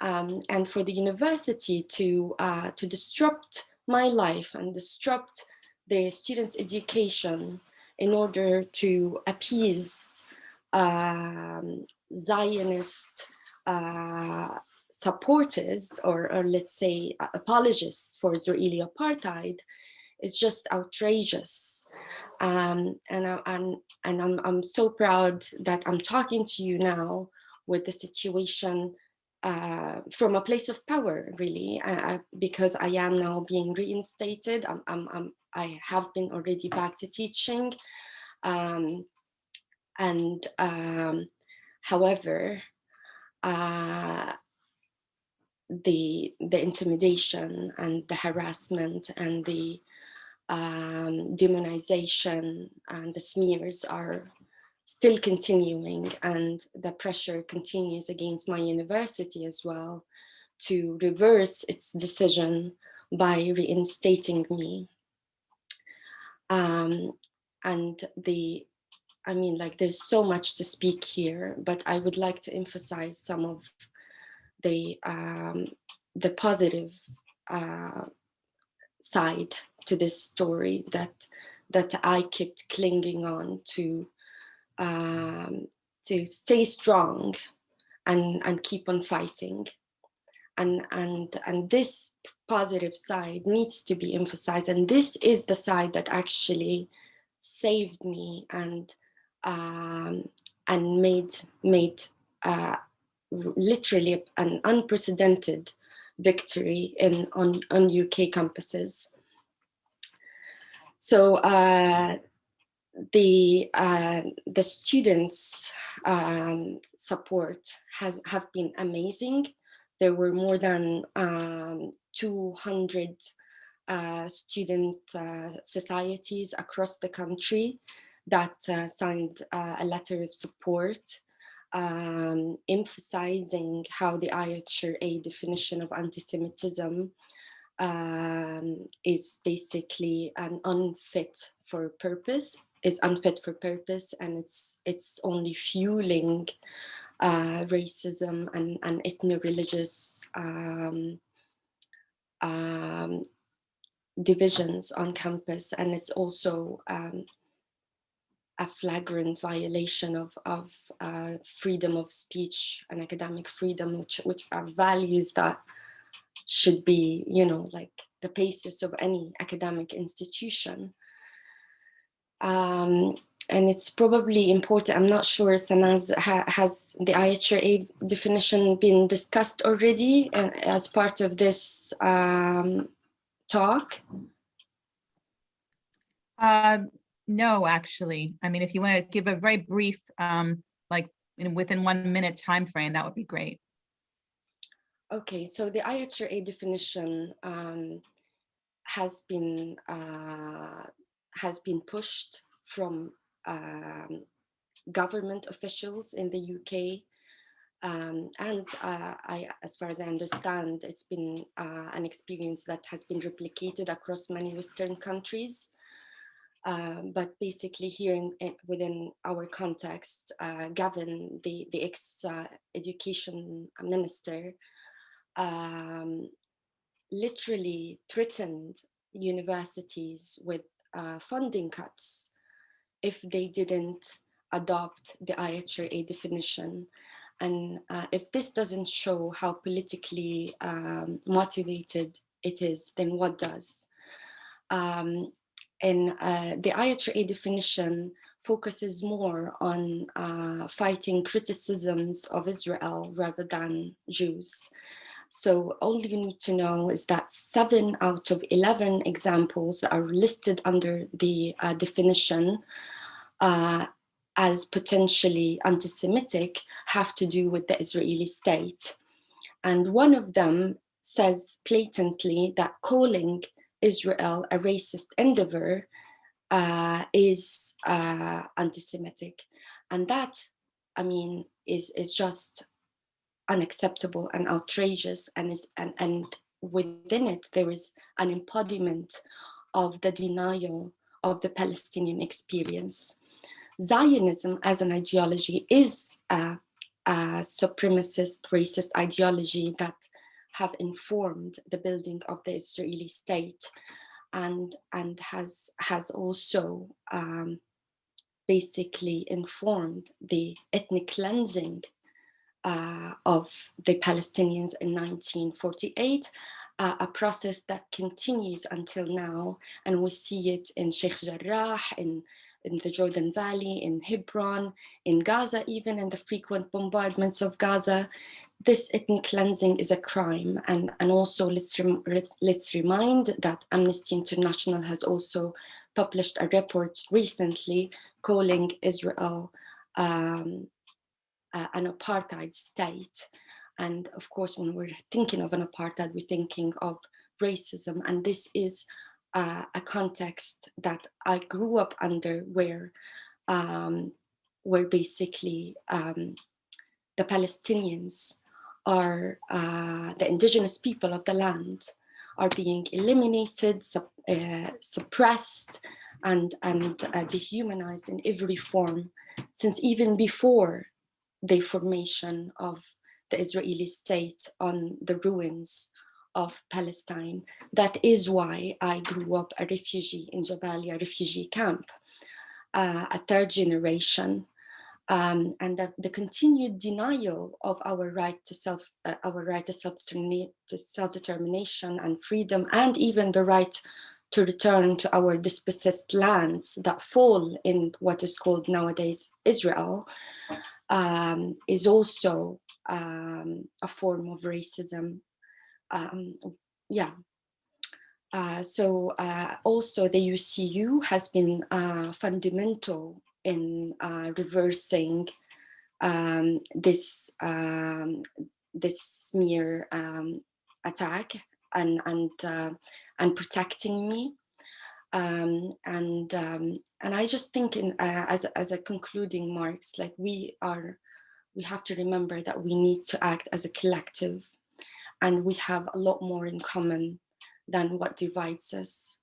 Um, and for the university to, uh, to disrupt my life and disrupt the students' education in order to appease um, Zionist uh, supporters or, or let's say apologists for Israeli apartheid it's just outrageous. Um, and I, and, I'm, I'm so proud that I'm talking to you now with the situation uh, from a place of power, really, uh, because I am now being reinstated. I'm, I'm, I'm, i have been already back to teaching. Um, and um, however, uh, the the intimidation and the harassment and the um, demonization and the smears are still continuing and the pressure continues against my university as well to reverse its decision by reinstating me. Um, and the, I mean, like there's so much to speak here, but I would like to emphasize some of the, um, the positive uh, side to this story that that I kept clinging on to um, to stay strong and and keep on fighting and and and this positive side needs to be emphasized and this is the side that actually saved me and um, and made made uh, literally an unprecedented victory in on on UK campuses. So uh, the uh, the students um, support has have been amazing. There were more than um, 200 uh, student uh, societies across the country that uh, signed uh, a letter of support um, emphasizing how the IHRA definition of anti-Semitism um, is basically an unfit for purpose, is unfit for purpose, and it's it's only fueling uh, racism and, and ethno-religious um, um, divisions on campus, and it's also um, a flagrant violation of, of uh, freedom of speech and academic freedom, which, which are values that should be, you know, like the basis of any academic institution. Um, and it's probably important, I'm not sure, Sanaz, ha, has the IHRA definition been discussed already uh, as part of this um, talk? Uh, no, actually. I mean, if you want to give a very brief, um, like in, within one minute time frame, that would be great. Okay, so the IHRA definition um, has been uh, has been pushed from um, government officials in the UK Um, and uh, I, as far as I understand, it's been uh, an experience that has been replicated across many Western countries. Um, but basically here in, in, within our context, uh, Gavin, the, the ex-education minister, um, literally threatened universities with uh, funding cuts if they didn't adopt the IHRA definition. And uh, if this doesn't show how politically um, motivated it is, then what does? Um, and uh, the IHRA definition focuses more on uh, fighting criticisms of Israel rather than Jews. So all you need to know is that seven out of 11 examples that are listed under the uh, definition uh, as potentially anti-Semitic have to do with the Israeli state. And one of them says blatantly that calling Israel a racist endeavor uh, is uh, anti-Semitic. And that, I mean, is, is just unacceptable and outrageous and is and, and within it there is an embodiment of the denial of the Palestinian experience. Zionism as an ideology is a, a supremacist racist ideology that have informed the building of the Israeli state and and has has also um, basically informed the ethnic cleansing uh, of the Palestinians in 1948, uh, a process that continues until now. And we see it in Sheikh Jarrah, in, in the Jordan Valley, in Hebron, in Gaza, even in the frequent bombardments of Gaza. This ethnic cleansing is a crime. And, and also let's, rem let's remind that Amnesty International has also published a report recently calling Israel um, uh, an apartheid state. And of course, when we're thinking of an apartheid, we're thinking of racism. And this is uh, a context that I grew up under where, um, where basically um, the Palestinians are uh, the indigenous people of the land are being eliminated, sup uh, suppressed, and, and uh, dehumanized in every form since even before the formation of the Israeli state on the ruins of Palestine. That is why I grew up a refugee in Jabalia refugee camp, uh, a third generation, um, and that the continued denial of our right to self, uh, our right to self-determination and freedom, and even the right to return to our dispossessed lands that fall in what is called nowadays Israel, um, is also um, a form of racism. Um, yeah. Uh, so uh, also the UCU has been uh, fundamental in uh, reversing um, this um, this smear um, attack and and uh, and protecting me um, and um, and I just think in uh, as as a concluding marks, like we are, we have to remember that we need to act as a collective, and we have a lot more in common than what divides us,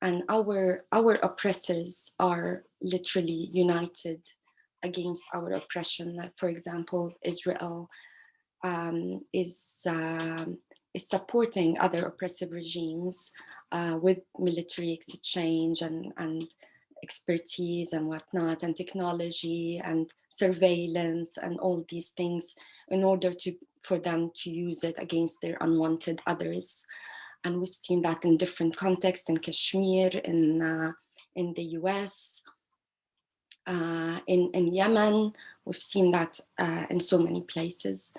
and our our oppressors are literally united against our oppression. Like for example, Israel um, is um, is supporting other oppressive regimes uh, with military exchange and, and expertise and whatnot and technology and surveillance and all these things in order to for them to use it against their unwanted others. And we've seen that in different contexts in Kashmir, in, uh, in the US, uh, in, in Yemen, we've seen that uh, in so many places.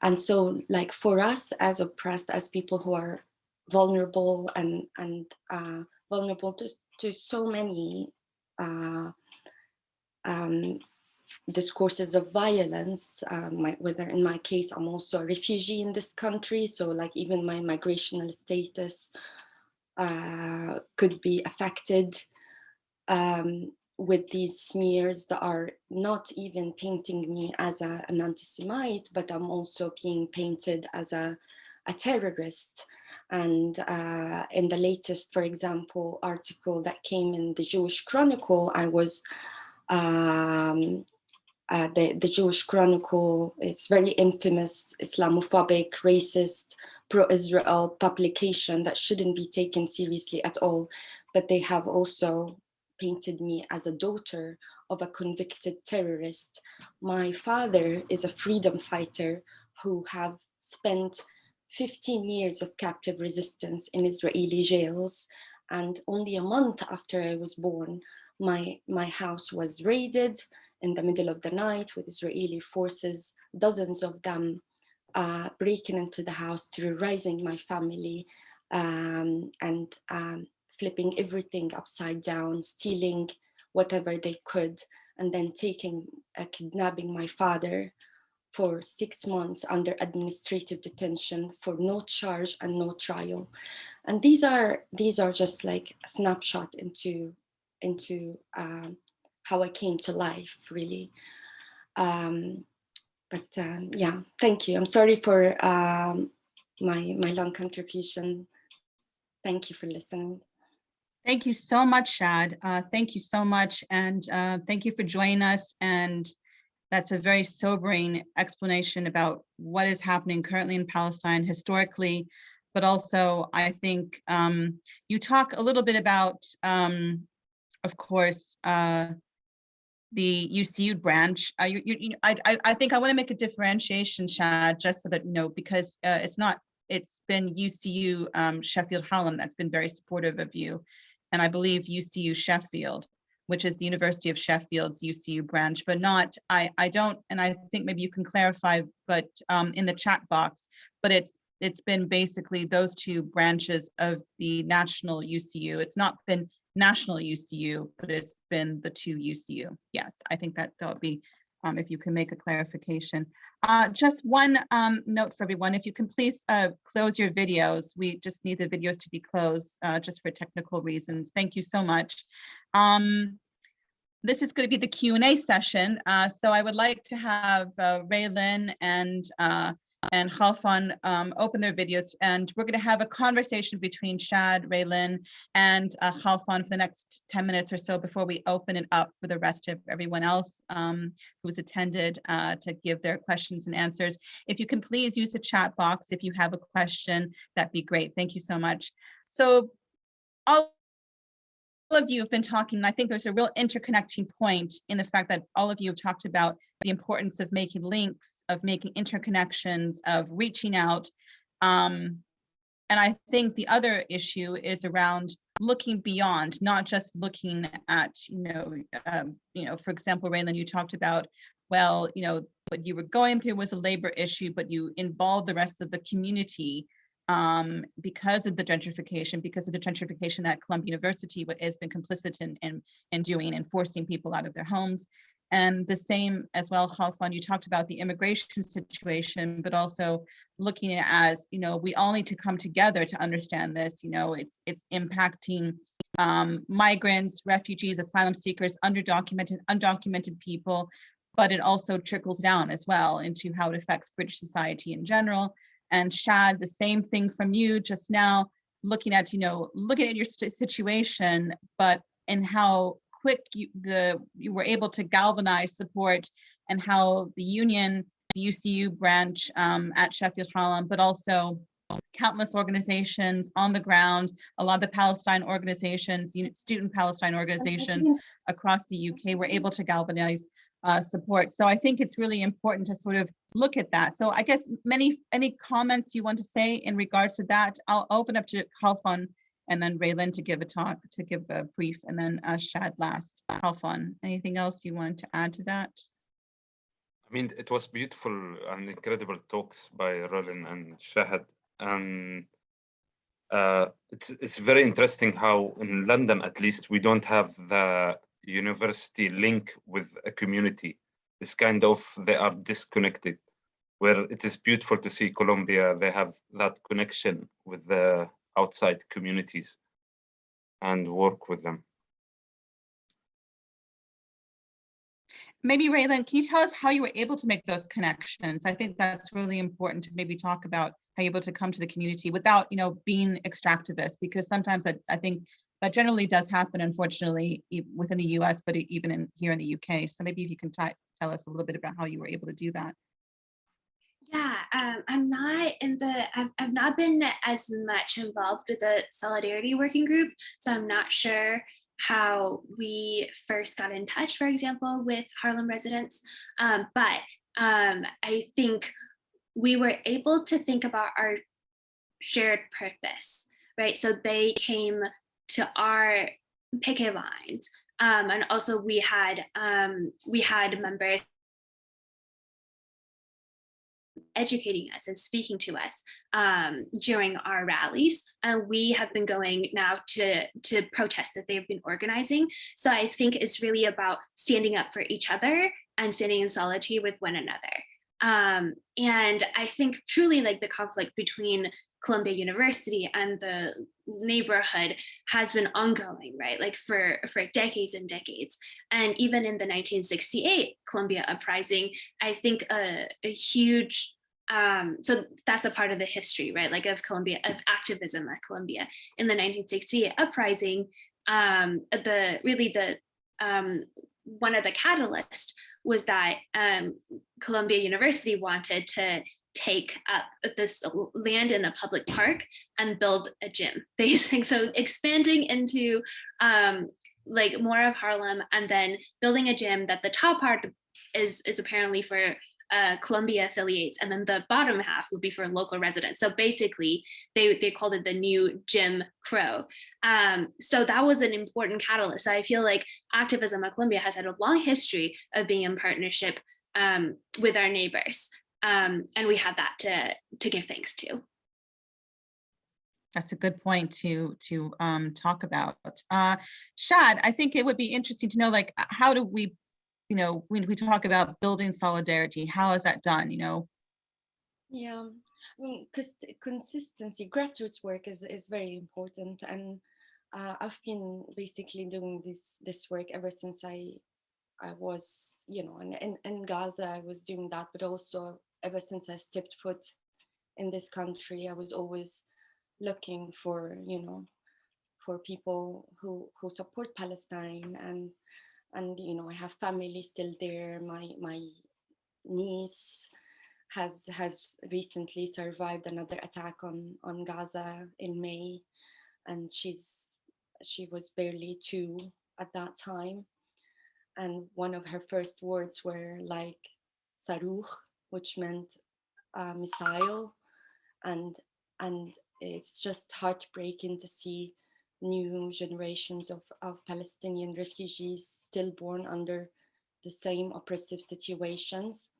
And so like for us as oppressed, as people who are vulnerable and and uh, vulnerable to, to so many uh, um, discourses of violence. Um, my, whether in my case, I'm also a refugee in this country, so like even my migrational status uh, could be affected. Um, with these smears that are not even painting me as a, an anti-Semite, but I'm also being painted as a, a terrorist. And uh, in the latest, for example, article that came in the Jewish Chronicle, I was um, uh, the, the Jewish Chronicle, it's very infamous, Islamophobic, racist, pro-Israel publication that shouldn't be taken seriously at all. But they have also painted me as a daughter of a convicted terrorist. My father is a freedom fighter who have spent 15 years of captive resistance in Israeli jails. And only a month after I was born, my, my house was raided in the middle of the night with Israeli forces, dozens of them uh, breaking into the house, terrorizing my family um, and um, flipping everything upside down, stealing whatever they could, and then taking, uh, kidnapping my father for six months under administrative detention for no charge and no trial. And these are these are just like a snapshot into into um, how I came to life, really. Um, but um, yeah, thank you. I'm sorry for um, my my long contribution. Thank you for listening. Thank you so much, Shahd. Uh, thank you so much. And uh, thank you for joining us. And that's a very sobering explanation about what is happening currently in Palestine historically, but also I think um, you talk a little bit about, um, of course, uh, the UCU branch. Uh, you, you, you, I, I, think I want to make a differentiation, Shahd, just so that you know, because uh, it's not, it's been UCU um, Sheffield Hallam that's been very supportive of you and I believe UCU Sheffield, which is the University of Sheffield's UCU branch, but not, I, I don't, and I think maybe you can clarify, but um, in the chat box, but it's it's been basically those two branches of the national UCU. It's not been national UCU, but it's been the two UCU. Yes, I think that that would be um, if you can make a clarification. Uh, just one um, note for everyone, if you can please uh, close your videos. We just need the videos to be closed uh, just for technical reasons. Thank you so much. Um, this is going to be the Q&A session. Uh, so I would like to have uh, Raylin and uh, and Khalfan um, open their videos and we're going to have a conversation between Shahd, Raylin, and uh, for the next 10 minutes or so before we open it up for the rest of everyone else um, who's attended uh, to give their questions and answers. If you can please use the chat box if you have a question, that'd be great. Thank you so much. So all of you have been talking, and I think there's a real interconnecting point in the fact that all of you have talked about the importance of making links, of making interconnections, of reaching out. Um, and I think the other issue is around looking beyond, not just looking at, you know, um, you know, for example, Raylan, you talked about, well, you know, what you were going through was a labor issue, but you involved the rest of the community um, because of the gentrification, because of the gentrification that Columbia University has been complicit in, in, in doing and forcing people out of their homes. And the same as well, Khalfan, you talked about the immigration situation, but also looking at as, you know, we all need to come together to understand this, you know, it's it's impacting um, migrants, refugees, asylum seekers, underdocumented, undocumented people, but it also trickles down as well into how it affects British society in general. And Shahd, the same thing from you just now, looking at, you know, looking at your situation, but and how quick you, the you were able to galvanize support and how the union, the UCU branch um, at Sheffield Hallam, but also countless organizations on the ground, a lot of the Palestine organizations, student Palestine organizations across the UK were able to galvanize uh, support. So I think it's really important to sort of look at that. So I guess many any comments you want to say in regards to that, I'll open up to Khalfan and then Raylan to give a talk, to give a brief, and then uh, Shahd last. Khalfan, anything else you want to add to that? I mean, it was beautiful and incredible talks by Roland and Shahad. And uh, it's, it's very interesting how in London, at least, we don't have the university link with a community. It's kind of, they are disconnected, where it is beautiful to see Columbia, they have that connection with the outside communities and work with them. maybe Raylan, can you tell us how you were able to make those connections? I think that's really important to maybe talk about how you're able to come to the community without, you know, being extractivist, because sometimes I, I think that generally does happen, unfortunately, within the US, but even in here in the UK. So maybe if you can tell us a little bit about how you were able to do that. Yeah, um, I'm not in the, I've, I've not been as much involved with the Solidarity Working Group, so I'm not sure how we first got in touch, for example, with Harlem residents. Um, but um, I think we were able to think about our shared purpose, right? So they came to our picket lines. Um, and also we had um, we had members educating us and speaking to us um, during our rallies. And we have been going now to, to protests that they've been organizing. So I think it's really about standing up for each other and standing in solitude with one another. Um, and I think truly like the conflict between Columbia University and the neighborhood has been ongoing, right? Like for, for decades and decades. And even in the 1968 Columbia uprising, I think a, a huge um, so that's a part of the history, right? Like of Columbia, of activism at Columbia in the 1968 uprising. Um, the really the um, one of the catalysts was that um, Columbia University wanted to take up this land in a public park and build a gym, (laughs) basically. So expanding into um, like more of Harlem and then building a gym that the top part is is apparently for uh, Columbia affiliates, and then the bottom half would be for local residents. So basically, they, they called it the new Jim Crow. Um, so that was an important catalyst. So I feel like activism at Columbia has had a long history of being in partnership um, with our neighbors. Um, and we have that to, to give thanks to. That's a good point to to um, talk about. Uh, Shahd, I think it would be interesting to know, like, how do we, you know, when we talk about building solidarity, how is that done? You know, Yeah, I mean, consistency, grassroots work is is very important, and uh, I've been basically doing this this work ever since I I was, you know, in, in in Gaza. I was doing that, but also ever since I stepped foot in this country, I was always looking for, you know, for people who who support Palestine, and and you know, I have family still there. My my niece has has recently survived another attack on on Gaza in May, and she's she was barely two at that time, and one of her first words were like "saruch," which meant uh, missile, and and it's just heartbreaking to see new generations of, of Palestinian refugees still born under the same oppressive situations.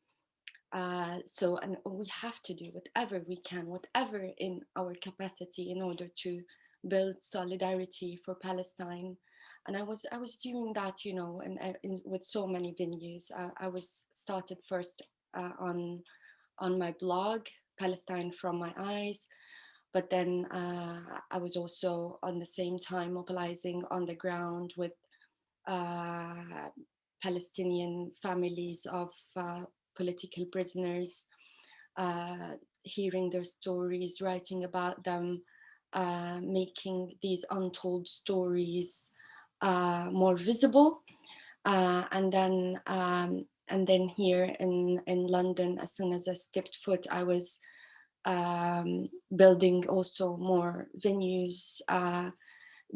Uh, so, and we have to do whatever we can, whatever in our capacity in order to build solidarity for Palestine. And I was, I was doing that, you know, and in, with so many venues. Uh, I was started first uh, on, on my blog, Palestine from My Eyes, but then uh, I was also on the same time mobilizing on the ground with uh, Palestinian families of uh, political prisoners, uh, hearing their stories, writing about them, uh, making these untold stories uh, more visible. And then um, and then here in, in London, as soon as I stepped foot, I was um, building also more venues, uh,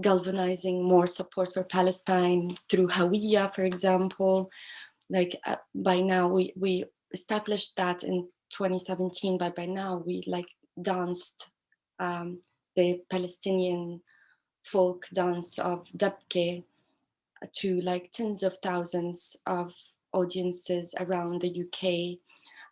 galvanizing more support for Palestine through Hawiyya, for example. Like uh, by now we, we established that in 2017, but by now we like danced um, the Palestinian folk dance of Dabke to like tens of thousands of audiences around the UK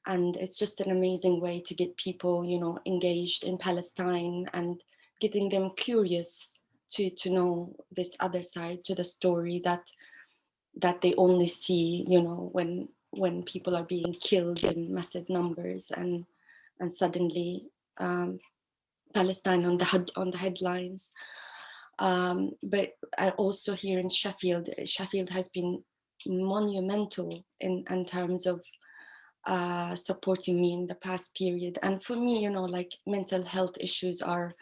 and it's just an amazing way to get people you know engaged in palestine and getting them curious to to know this other side to the story that that they only see you know when when people are being killed in massive numbers and and suddenly um, palestine on the on the headlines. Um, but also here in sheffield sheffield has been monumental in, in terms of uh, supporting me in the past period. And for me, you know, like mental health issues are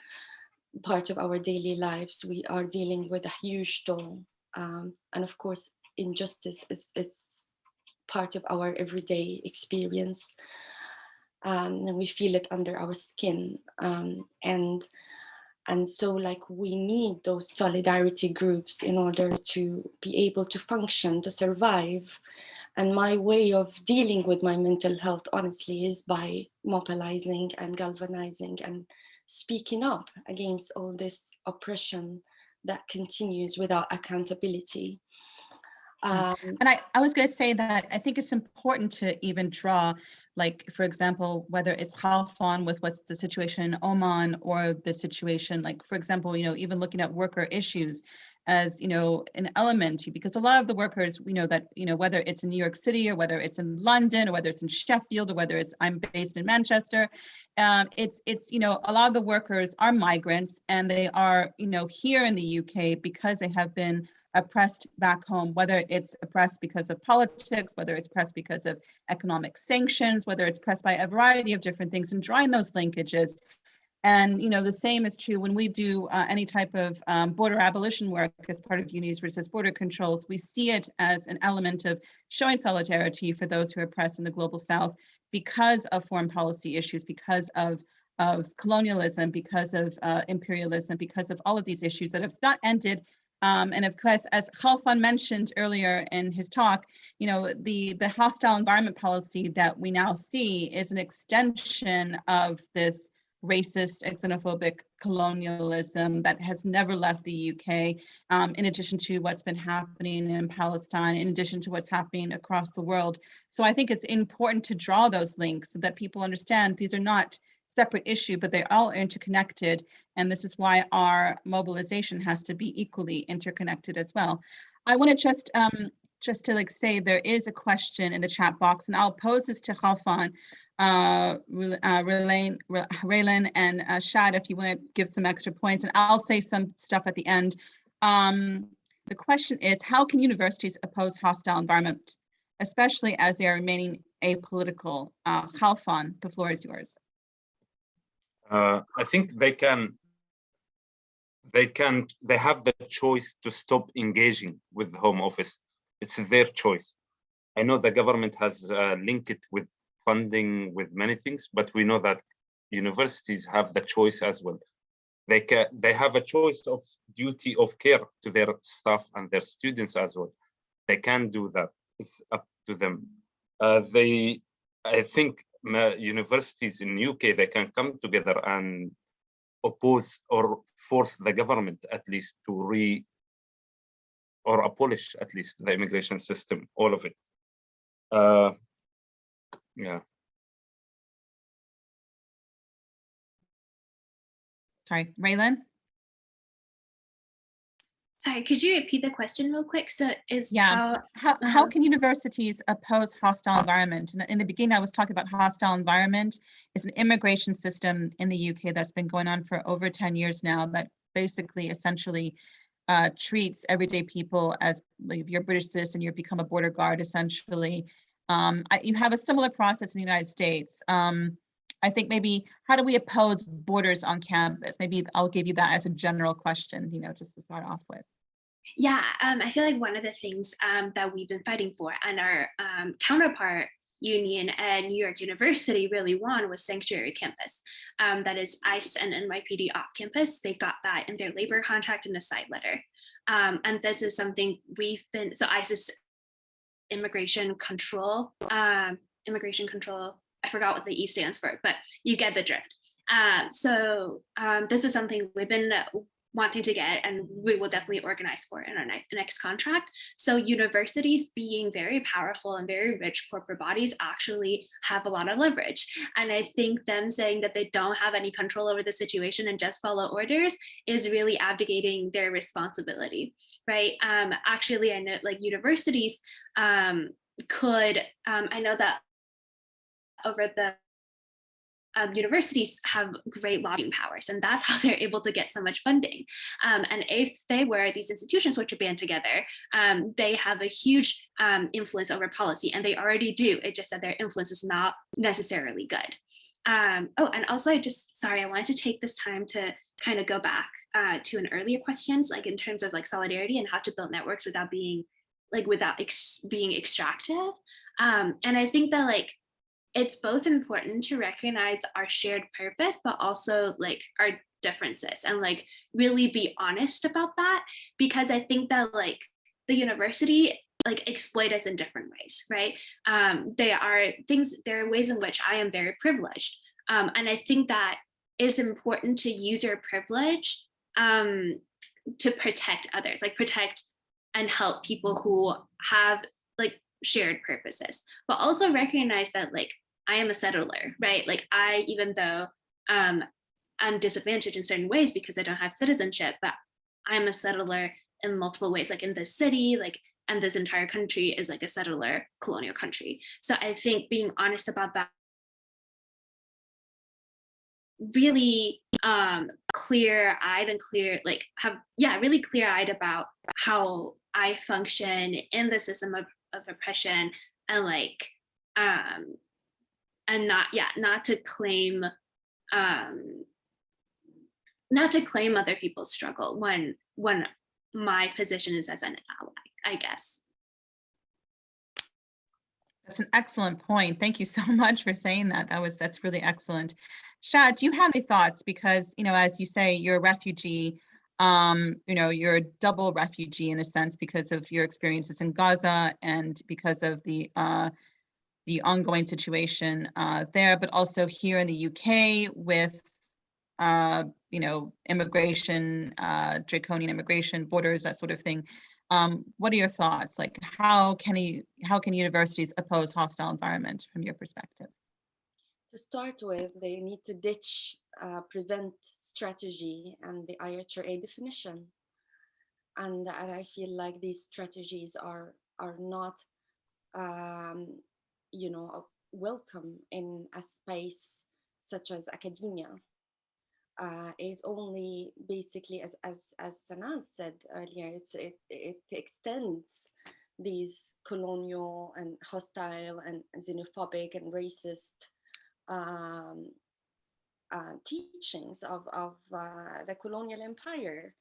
part of our daily lives. We are dealing with a huge toll. Um, and of course, injustice is, is part of our everyday experience. Um, and we feel it under our skin. Um, and and so like we need those solidarity groups in order to be able to function, to survive. And my way of dealing with my mental health, honestly, is by mobilizing and galvanizing and speaking up against all this oppression that continues without accountability. Um, And I, I was going to say that I think it's important to even draw, like, for example, whether it's Khalfan with what's the situation in Oman or the situation, like, for example, you know, even looking at worker issues as, you know, an element, because a lot of the workers, we know that, you know, whether it's in New York City or whether it's in London or whether it's in Sheffield or whether it's, I'm based in Manchester, um, it's, it's, you know, a lot of the workers are migrants and they are, you know, here in the UK because they have been oppressed back home, whether it's oppressed because of politics, whether it's oppressed because of economic sanctions, whether it's oppressed by a variety of different things and drawing those linkages. And, you know, the same is true when we do uh, any type of um, border abolition work as part of Unis resist border controls, we see it as an element of showing solidarity for those who are oppressed in the global South because of foreign policy issues, because of of colonialism, because of uh, imperialism, because of all of these issues that have not ended. Um, and of course, as Khalfan mentioned earlier in his talk, you know, the, the hostile environment policy that we now see is an extension of this racist xenophobic colonialism that has never left the UK, um, in addition to what's been happening in Palestine, in addition to what's happening across the world. So I think it's important to draw those links so that people understand these are not separate issue, but they're all interconnected. And this is why our mobilization has to be equally interconnected as well. I want to just um, just to like say there is a question in the chat box, and I'll pose this to Khalfan, uh, uh, Raylan, and uh, Shahd if you want to give some extra points, and I'll say some stuff at the end. Um, the question is, how can universities oppose hostile environment, especially as they are remaining apolitical? Uh, Khalfan, the floor is yours. Uh, I think they can, they can, they have the choice to stop engaging with the Home Office. It's their choice. I know the government has uh, linked it with funding, with many things, but we know that universities have the choice as well. They can, they have a choice of duty of care to their staff and their students as well. They can do that. It's up to them. Uh, they, I think universities in UK, they can come together and oppose or force the government at least to re or abolish at least the immigration system, all of it. Uh, yeah. Sorry, Raylan? Sorry, could you repeat the question real quick? So is yeah, how, how, how uh, can universities oppose hostile environment? In, in the beginning, I was talking about hostile environment. is an immigration system in the UK that's been going on for over 10 years now that basically essentially uh, treats everyday people as if you're a British citizen, you become a border guard essentially. Um, I, you have a similar process in the United States. Um, I think maybe how do we oppose borders on campus? Maybe I'll give you that as a general question, you know, just to start off with. Yeah, um, I feel like one of the things um, that we've been fighting for and our um, counterpart union at New York University really won was sanctuary campus. Um, that is ICE and NYPD off campus. They got that in their labor contract in a side letter. Um, and this is something we've been, so ICE is immigration control, um, immigration control, I forgot what the E stands for, but you get the drift. Um, so um, this is something we've been wanting to get and we will definitely organize for in our next, next contract. So universities being very powerful and very rich corporate bodies actually have a lot of leverage. And I think them saying that they don't have any control over the situation and just follow orders is really abdicating their responsibility, right? Um, actually, I know like universities um, could, um, I know that over the um, universities have great lobbying powers and that's (laughs) how they're able to get so much funding. Um, and if they were, these institutions which are band together, um, they have a huge um, influence over policy and they already do. It just that their influence is not necessarily good. Um, oh, and also I just, sorry, I wanted to take this time to kind of go back uh, to an earlier questions, like in terms of like solidarity and how to build networks without being like without ex being extractive. Um, and I think that like it's both important to recognize our shared purpose, but also like our differences and like really be honest about that. Because I think that like the university like exploit us in different ways, right? Um, there are things, there are ways in which I am very privileged. Um, and I think that it's important to use your privilege um, to protect others, like protect and help people who have like shared purposes, but also recognize that like I am a settler, right? Like I, even though um, I'm disadvantaged in certain ways because I don't have citizenship, but I'm a settler in multiple ways, like in this city, like, and this entire country is like a settler colonial country. So I think being honest about that really um clear eyed and clear like have yeah really clear eyed about how i function in the system of, of oppression and like um and not yeah not to claim um not to claim other people's struggle when when my position is as an ally i guess That's an excellent point. Thank you so (laughs) much for saying that. That was, that's really excellent. Shahd, do you have any thoughts? Because, you know, as you say, you're a refugee, um, you know, you're a double refugee in a sense because of your experiences in Gaza and because of the uh, the ongoing situation uh, there, but also here in the UK with, uh, you know, immigration, uh, draconian immigration, borders, that sort of thing. Um, what are your thoughts? Like, how can you, how can universities oppose hostile environment from your perspective? To start with, they need to ditch uh, prevent strategy and the IHRA definition. And, and I feel like these strategies are are not, um, you know, welcome in a space such as academia uh, it only basically, as as as Sanaz said earlier, it's it it extends these colonial and hostile and xenophobic and racist um, uh, teachings of of uh, the colonial empire.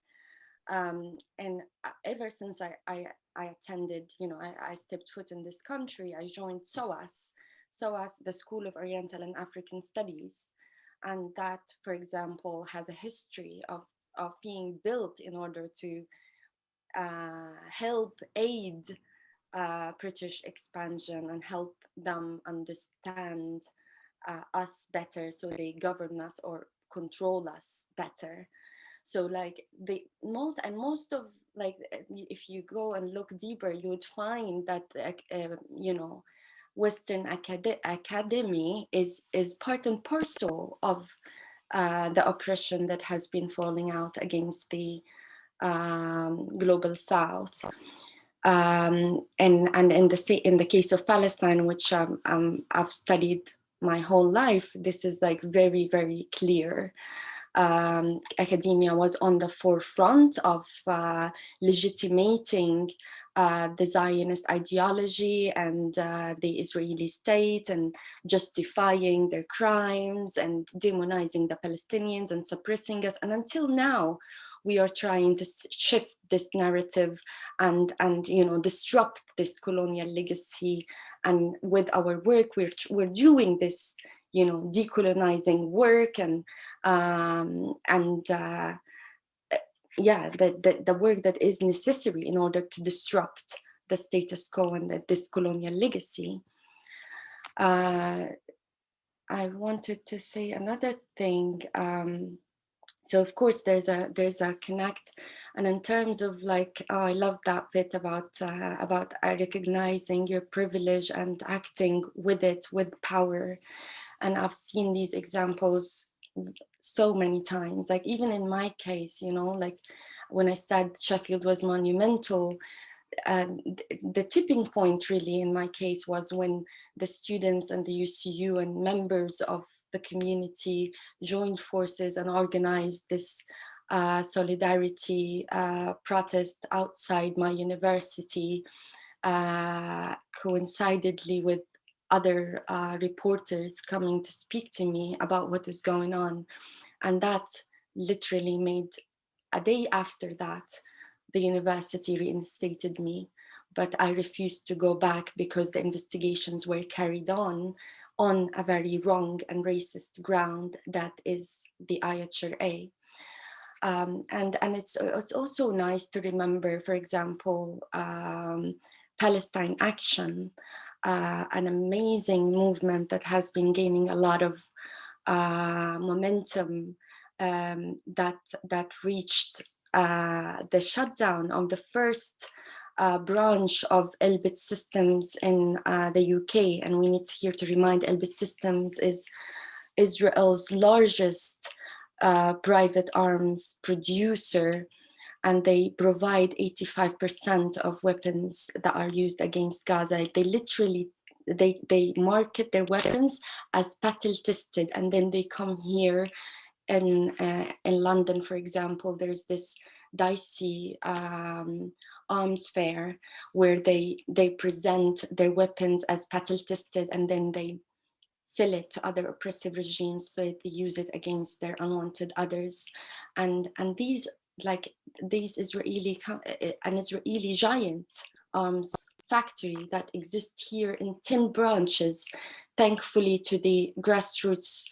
Um, and uh, ever since I, I, I attended, you know, I, I stepped foot in this country, I joined SOAS, SOAS, the School of Oriental and African Studies, and that, for example, has a history of, of being built in order to uh, help aid uh, British expansion and help them understand uh, us better so they govern us or control us better. So like the most and most of like if you go and look deeper, you would find that uh, you know Western acad academy is, is part and parcel of uh, the oppression that has been falling out against the um, global south. Um, and and in the in the case of Palestine, which um, um, I've studied my whole life, this is like very very clear. Um, academia was on the forefront of uh, legitimating uh, the Zionist ideology and uh, the Israeli state and justifying their crimes and demonizing the Palestinians and suppressing us. And until now, we are trying to shift this narrative and and you know disrupt this colonial legacy and with our work we're we're doing this you know decolonizing work and um and uh yeah, the, the, the work that is necessary in order to disrupt the status quo and the, this colonial legacy. Uh, I wanted to say another thing. Um, so of course there's a there's a connect and in terms of like oh, I love that bit about uh, about recognizing your privilege and acting with it with power and I've seen these examples so many times like even in my case you know like when i said sheffield was monumental uh, the tipping point really in my case was when the students and the UCU and members of the community joined forces and organized this uh, solidarity uh, protest outside my university, uh, coincidentally with other uh, reporters coming to speak to me about what is going on. And that literally made a day after that, the university reinstated me, but I refused to go back because the investigations were carried on on a very wrong and racist ground that is the IHRA. Um, and and it's, it's also nice to remember, for example, um, Palestine Action, uh, an amazing movement that has been gaining a lot of uh, momentum um, that that reached uh, the shutdown of the first uh, branch of Elbit Systems in uh, the UK. And we need here to remind Elbit Systems is Israel's largest uh, private arms producer and they provide 85% of weapons that are used against Gaza. They literally, they, they market their weapons as battle tested and then they come here in, uh, in London, for example, there's this DSEI um, arms fair where they, they present their weapons as battle tested and then they sell it to other oppressive regimes so they use it against their unwanted others. And, and these like these Israeli, eh, eh, an Israeli giant um, arms factory that exists here in 10 branches, thankfully to the grassroots,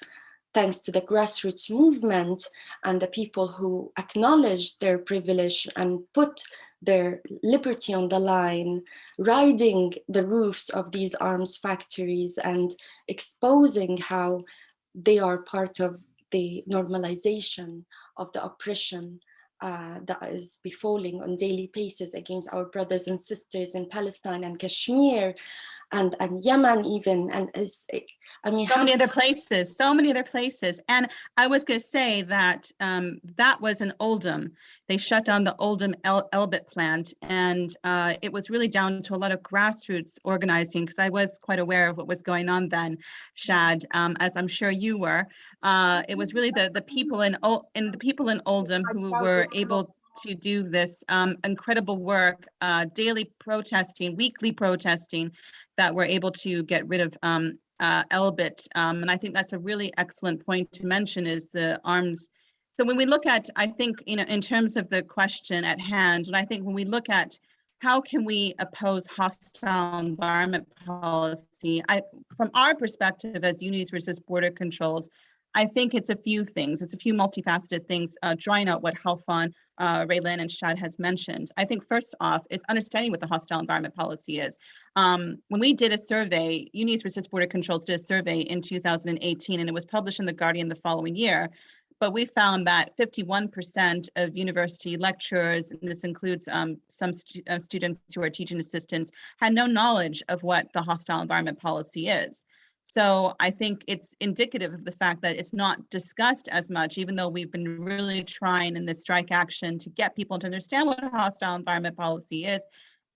thanks to the grassroots movement and the people who acknowledged their privilege and put their liberty on the line, riding the roofs of these arms factories and exposing how they are part of the normalization of the oppression uh, that is befalling on daily basis against our brothers and sisters in Palestine and Kashmir and, and Yemen even and is I mean so many other places so many other places. And I was going to say that um, that was in Oldham. They shut down the Oldham El Elbit plant and uh, it was really down to a lot of grassroots organizing because I was quite aware of what was going on then Shahd um, as I'm sure you were. Uh, it was really the the people in in the people in Oldham who were able to do this um, incredible work, uh, daily protesting, weekly protesting, that we're able to get rid of um, uh, Elbit. Um, and I think that's a really excellent point to mention is the arms. So when we look at, I think, you know, in terms of the question at hand, and I think when we look at how can we oppose hostile environment policy, I, from our perspective as Unis Resist Border Controls, I think it's a few things. It's a few multifaceted things, uh, drawing out what Khalfan, uh, Raylan, and Shahd has mentioned. I think first off is understanding what the hostile environment policy is. Um, when we did a survey, Unis Resist Border Controls did a survey in 2018, and it was published in The Guardian the following year. But we found that 51% of university lecturers, and this includes um, some stu uh, students who are teaching assistants, had no knowledge of what the hostile environment policy is. So I think it's indicative of the fact that it's not discussed as much, even though we've been really trying in this strike action to get people to understand what a hostile environment policy is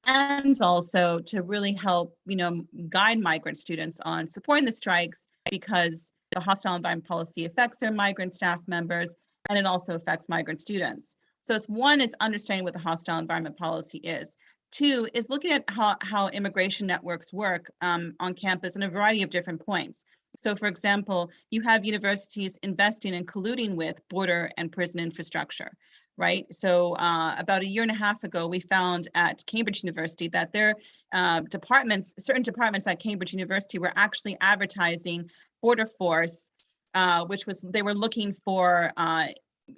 and also to really help, you know, guide migrant students on supporting the strikes because the hostile environment policy affects their migrant staff members and it also affects migrant students. So it's one is understanding what the hostile environment policy is. Two is looking at how, how immigration networks work um, on campus in a variety of different points. So for example, you have universities investing and colluding with border and prison infrastructure, right? So uh, about a year and a half ago, we found at Cambridge University that their uh, departments, certain departments at Cambridge University were actually advertising border force, uh, which was, they were looking for uh,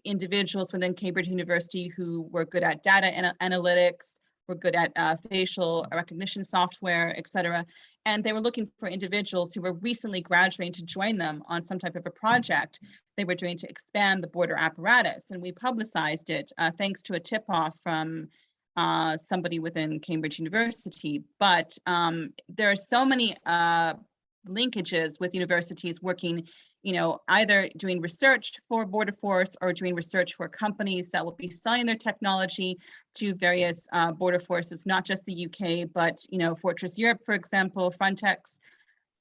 individuals within Cambridge University who were good at data ana analytics, were good at uh, facial recognition software, et cetera. And they were looking for individuals who were recently graduating to join them on some type of a project they were doing to expand the border apparatus. And we publicized it uh, thanks to a tip off from uh, somebody within Cambridge University. But um, there are so many uh, linkages with universities working you know, either doing research for Border Force or doing research for companies that will be selling their technology to various uh, border forces, not just the UK, but, you know, Fortress Europe, for example, Frontex.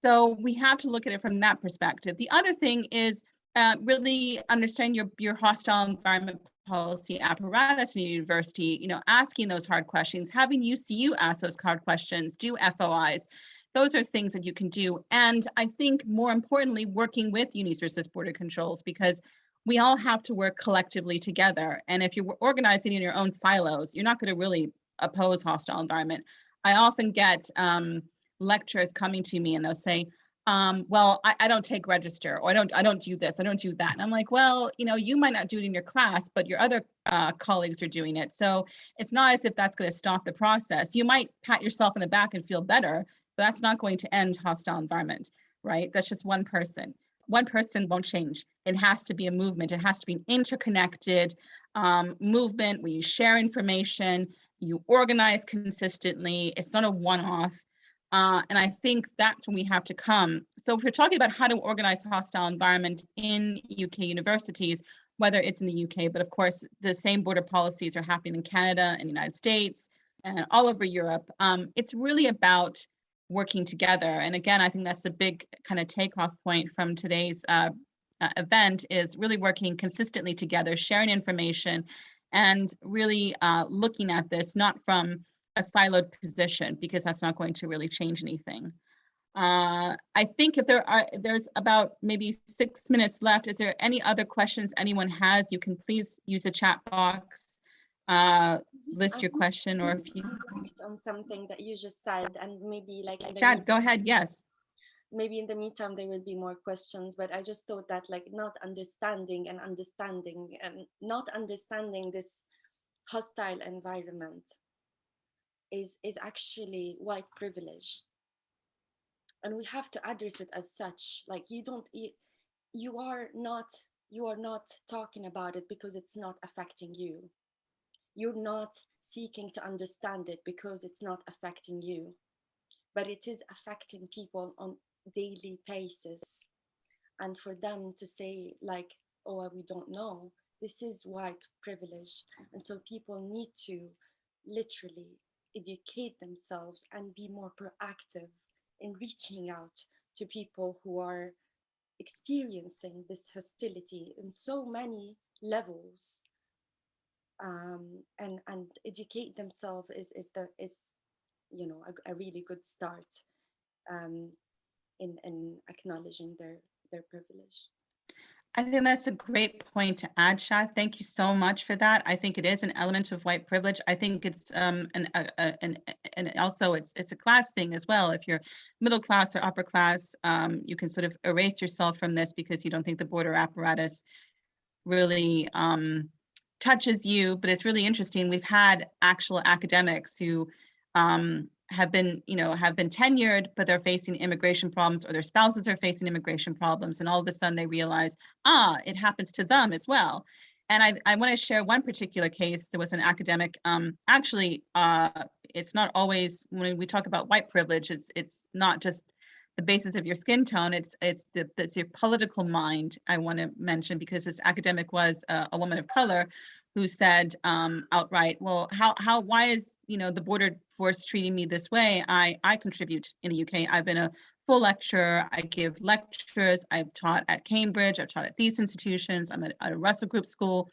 So we have to look at it from that perspective. The other thing is uh, really understand your, your hostile environment policy apparatus in university, you know, asking those hard questions, having UCU ask those hard questions, do FOIs. Those are things that you can do. And I think more importantly, working with Resist Border Controls because we all have to work collectively together. And if you're organizing in your own silos, you're not going to really oppose hostile environment. I often get um, lecturers coming to me and they'll say, um, well, I, I don't take register or I don't, I don't do this, I don't do that. And I'm like, well, you know, you might not do it in your class, but your other uh, colleagues are doing it. So it's not as if that's going to stop the process. You might pat yourself in the back and feel better, that's not going to end hostile environment, right? That's just one person. One person won't change. It has to be a movement. It has to be an interconnected um, movement where you share information, you organize consistently. It's not a one-off. Uh, and I think that's when we have to come. So if we're talking about how to organize hostile environment in UK universities, whether it's in the UK, but of course, the same border policies are happening in Canada and the United States and all over Europe. Um, it's really about working together. And again, I think that's the big kind of takeoff point from today's uh, uh, event is really working consistently together, sharing information, and really uh, looking at this not from a siloed position because that's not going to really change anything. Uh, I think if there are, there's about maybe six minutes left. Is there any other questions anyone has? You can please use the chat box, uh, list your question or if you, On something that you just said and maybe like. Shahd, go ahead, yes. Maybe in the meantime, there will be more questions, but I just thought that like not understanding and understanding and not understanding this hostile environment is is actually white privilege and we have to address it as such like you don't you, you are not you are not talking about it because it's not affecting you you're not seeking to understand it because it's not affecting you but it is affecting people on daily basis. And for them to say like oh we don't know this is white privilege. And so people need to literally educate themselves and be more proactive in reaching out to people who are experiencing this hostility in so many levels um, and and educate themselves is is the is you know a, a really good start um, in in acknowledging their their privilege. I think that's a great point to add, Shahd. Thank you so much for that. I think it is an element of white privilege. I think it's um an a, a, an and also it's it's a class thing as well. If you're middle class or upper class, um, you can sort of erase yourself from this because you don't think the border apparatus really um, touches you. But it's really interesting. We've had actual academics who um, have been, you know, have been tenured, but they're facing immigration problems or their spouses are facing immigration problems. And all of a sudden they realize, ah, it happens to them as well. And I, I want to share one particular case. There was an academic, um, actually, uh, it's not always, when we talk about white privilege, it's, it's not just the basis of your skin tone, it's, it's, the, it's your political mind, I want to mention, because this academic was a, a woman of color who said um, outright, well, how, how, why is, you know, the border force treating me this way? I, I contribute in the UK. I've been a full lecturer. I give lectures. I've taught at Cambridge. I've taught at these institutions. I'm at, at a Russell Group school.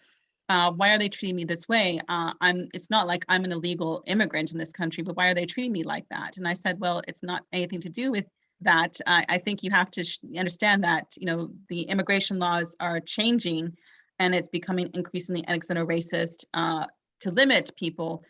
Uh, why are they treating me this way? Uh, I'm. It's not like I'm an illegal immigrant in this country, but why are they treating me like that? And I said, well, it's not anything to do with that. I, I think you have to understand that you know the immigration laws are changing, and it's becoming increasingly xeno racist uh, to limit people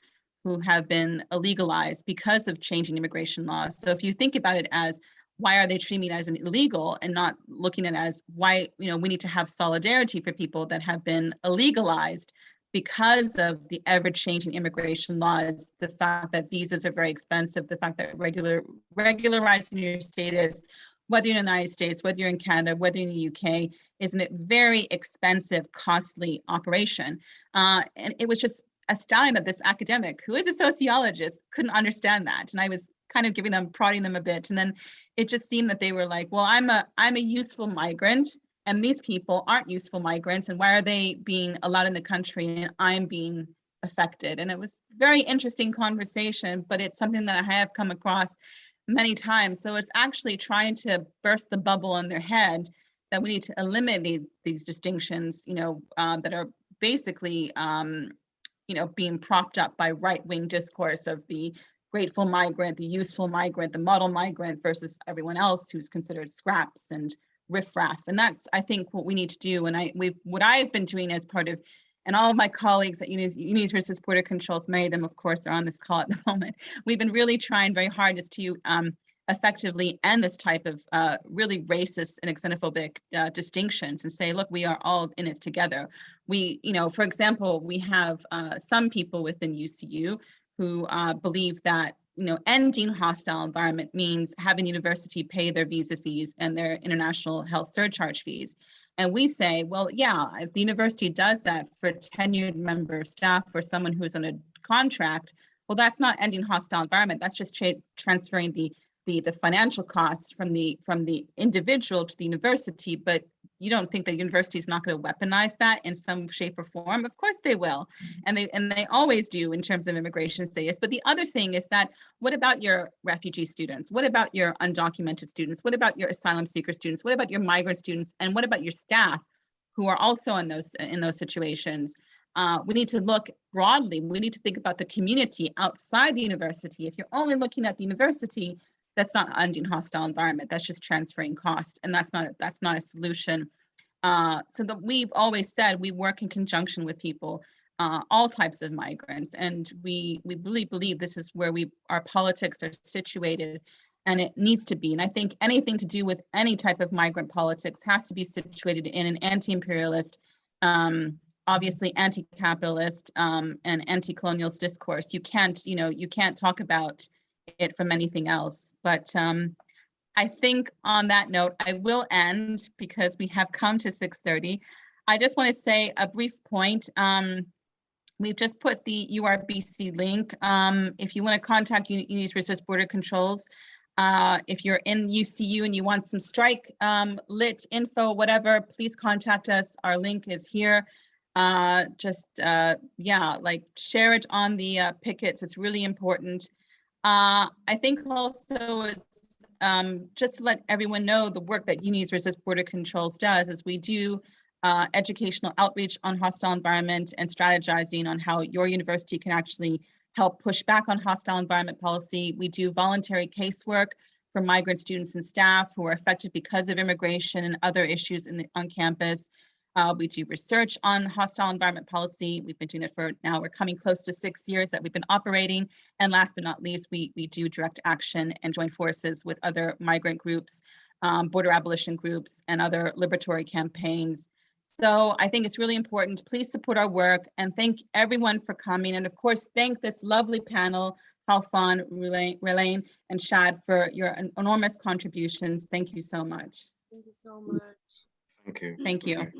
who have been illegalized because of changing immigration laws. So if you think about it as why are they treating me as an illegal and not looking at it as why you know we need to have solidarity for people that have been illegalized because of the ever-changing immigration laws, the fact that visas are very expensive, the fact that regular regularizing your status, whether you're in the United States, whether you're in Canada, whether you're in the UK, is a very expensive, costly operation. Uh, and it was just astounding that this academic, who is a sociologist, couldn't understand that. And I was kind of giving them, prodding them a bit. And then it just seemed that they were like, well, I'm a I'm a useful migrant and these people aren't useful migrants and why are they being allowed in the country and I'm being affected? And it was very interesting conversation, but it's something that I have come across many times. So it's actually trying to burst the bubble in their head that we need to eliminate these distinctions, you know, uh, that are basically, um, you know, being propped up by right-wing discourse of the grateful migrant, the useful migrant, the model migrant versus everyone else who's considered scraps and riffraff. And that's, I think, what we need to do. And I, we, what I've been doing as part of, and all of my colleagues at Unis, Unis Resist Border Controls, many of them, of course, are on this call at the (laughs) moment. We've been really trying very hard as to um, effectively end this type of uh, really racist and xenophobic uh, distinctions and say, look, we are all in it together. We, you know, for example, we have uh, some people within UCU who uh, believe that you know, ending hostile environment means having the university pay their visa fees and their international health surcharge fees. And we say, well, yeah, if the university does that for tenured member staff or someone who's on a contract, well, that's not ending hostile environment. That's just tra transferring the the the financial costs from the from the individual to the university. But you don't think the university is not going to weaponize that in some shape or form? Of course they will, and they and they always do in terms of immigration status. But the other thing is that what about your refugee students? What about your undocumented students? What about your asylum seeker students? What about your migrant students? And what about your staff who are also in those in those situations? Uh, we need to look broadly. We need to think about the community outside the university. If you're only looking at the university, that's not ending hostile environment. That's just transferring cost, and that's not that's not a solution. Uh, so that we've always said we work in conjunction with people, uh, all types of migrants, and we we really believe this is where we our politics are situated, and it needs to be. And I think anything to do with any type of migrant politics has to be situated in an anti-imperialist. Um, obviously anti-capitalist um, and anti-colonialist discourse. You can't, you know, you can't talk about it from anything else. But um, I think on that note, I will end because we have come to 6.30. I just want to say a brief point. Um, we've just put the URBC link. Um, if you want to contact Unis Resist Border Controls, uh, if you're in UCU and you want some strike um, lit info, whatever, please contact us. Our link is here. Uh, just, uh, yeah, like share it on the uh, pickets. It's really important. Uh, I think also it's um, just to let everyone know the work that Unis Resist Border Controls does is we do uh, educational outreach on hostile environment and strategizing on how your university can actually help push back on hostile environment policy. We do voluntary casework for migrant students and staff who are affected because of immigration and other issues in the, on campus. Uh, we do research on hostile environment policy. We've been doing it for now, we're coming close to six years that we've been operating. And last but not least, we, we do direct action and join forces with other migrant groups, um, border abolition groups, and other liberatory campaigns. So I think it's really important. Please support our work and thank everyone for coming. And of course, thank this lovely panel, Khalfan, Relaine, and Shahd for your enormous contributions. Thank you so much. Thank you so much. Thank you. Thank you.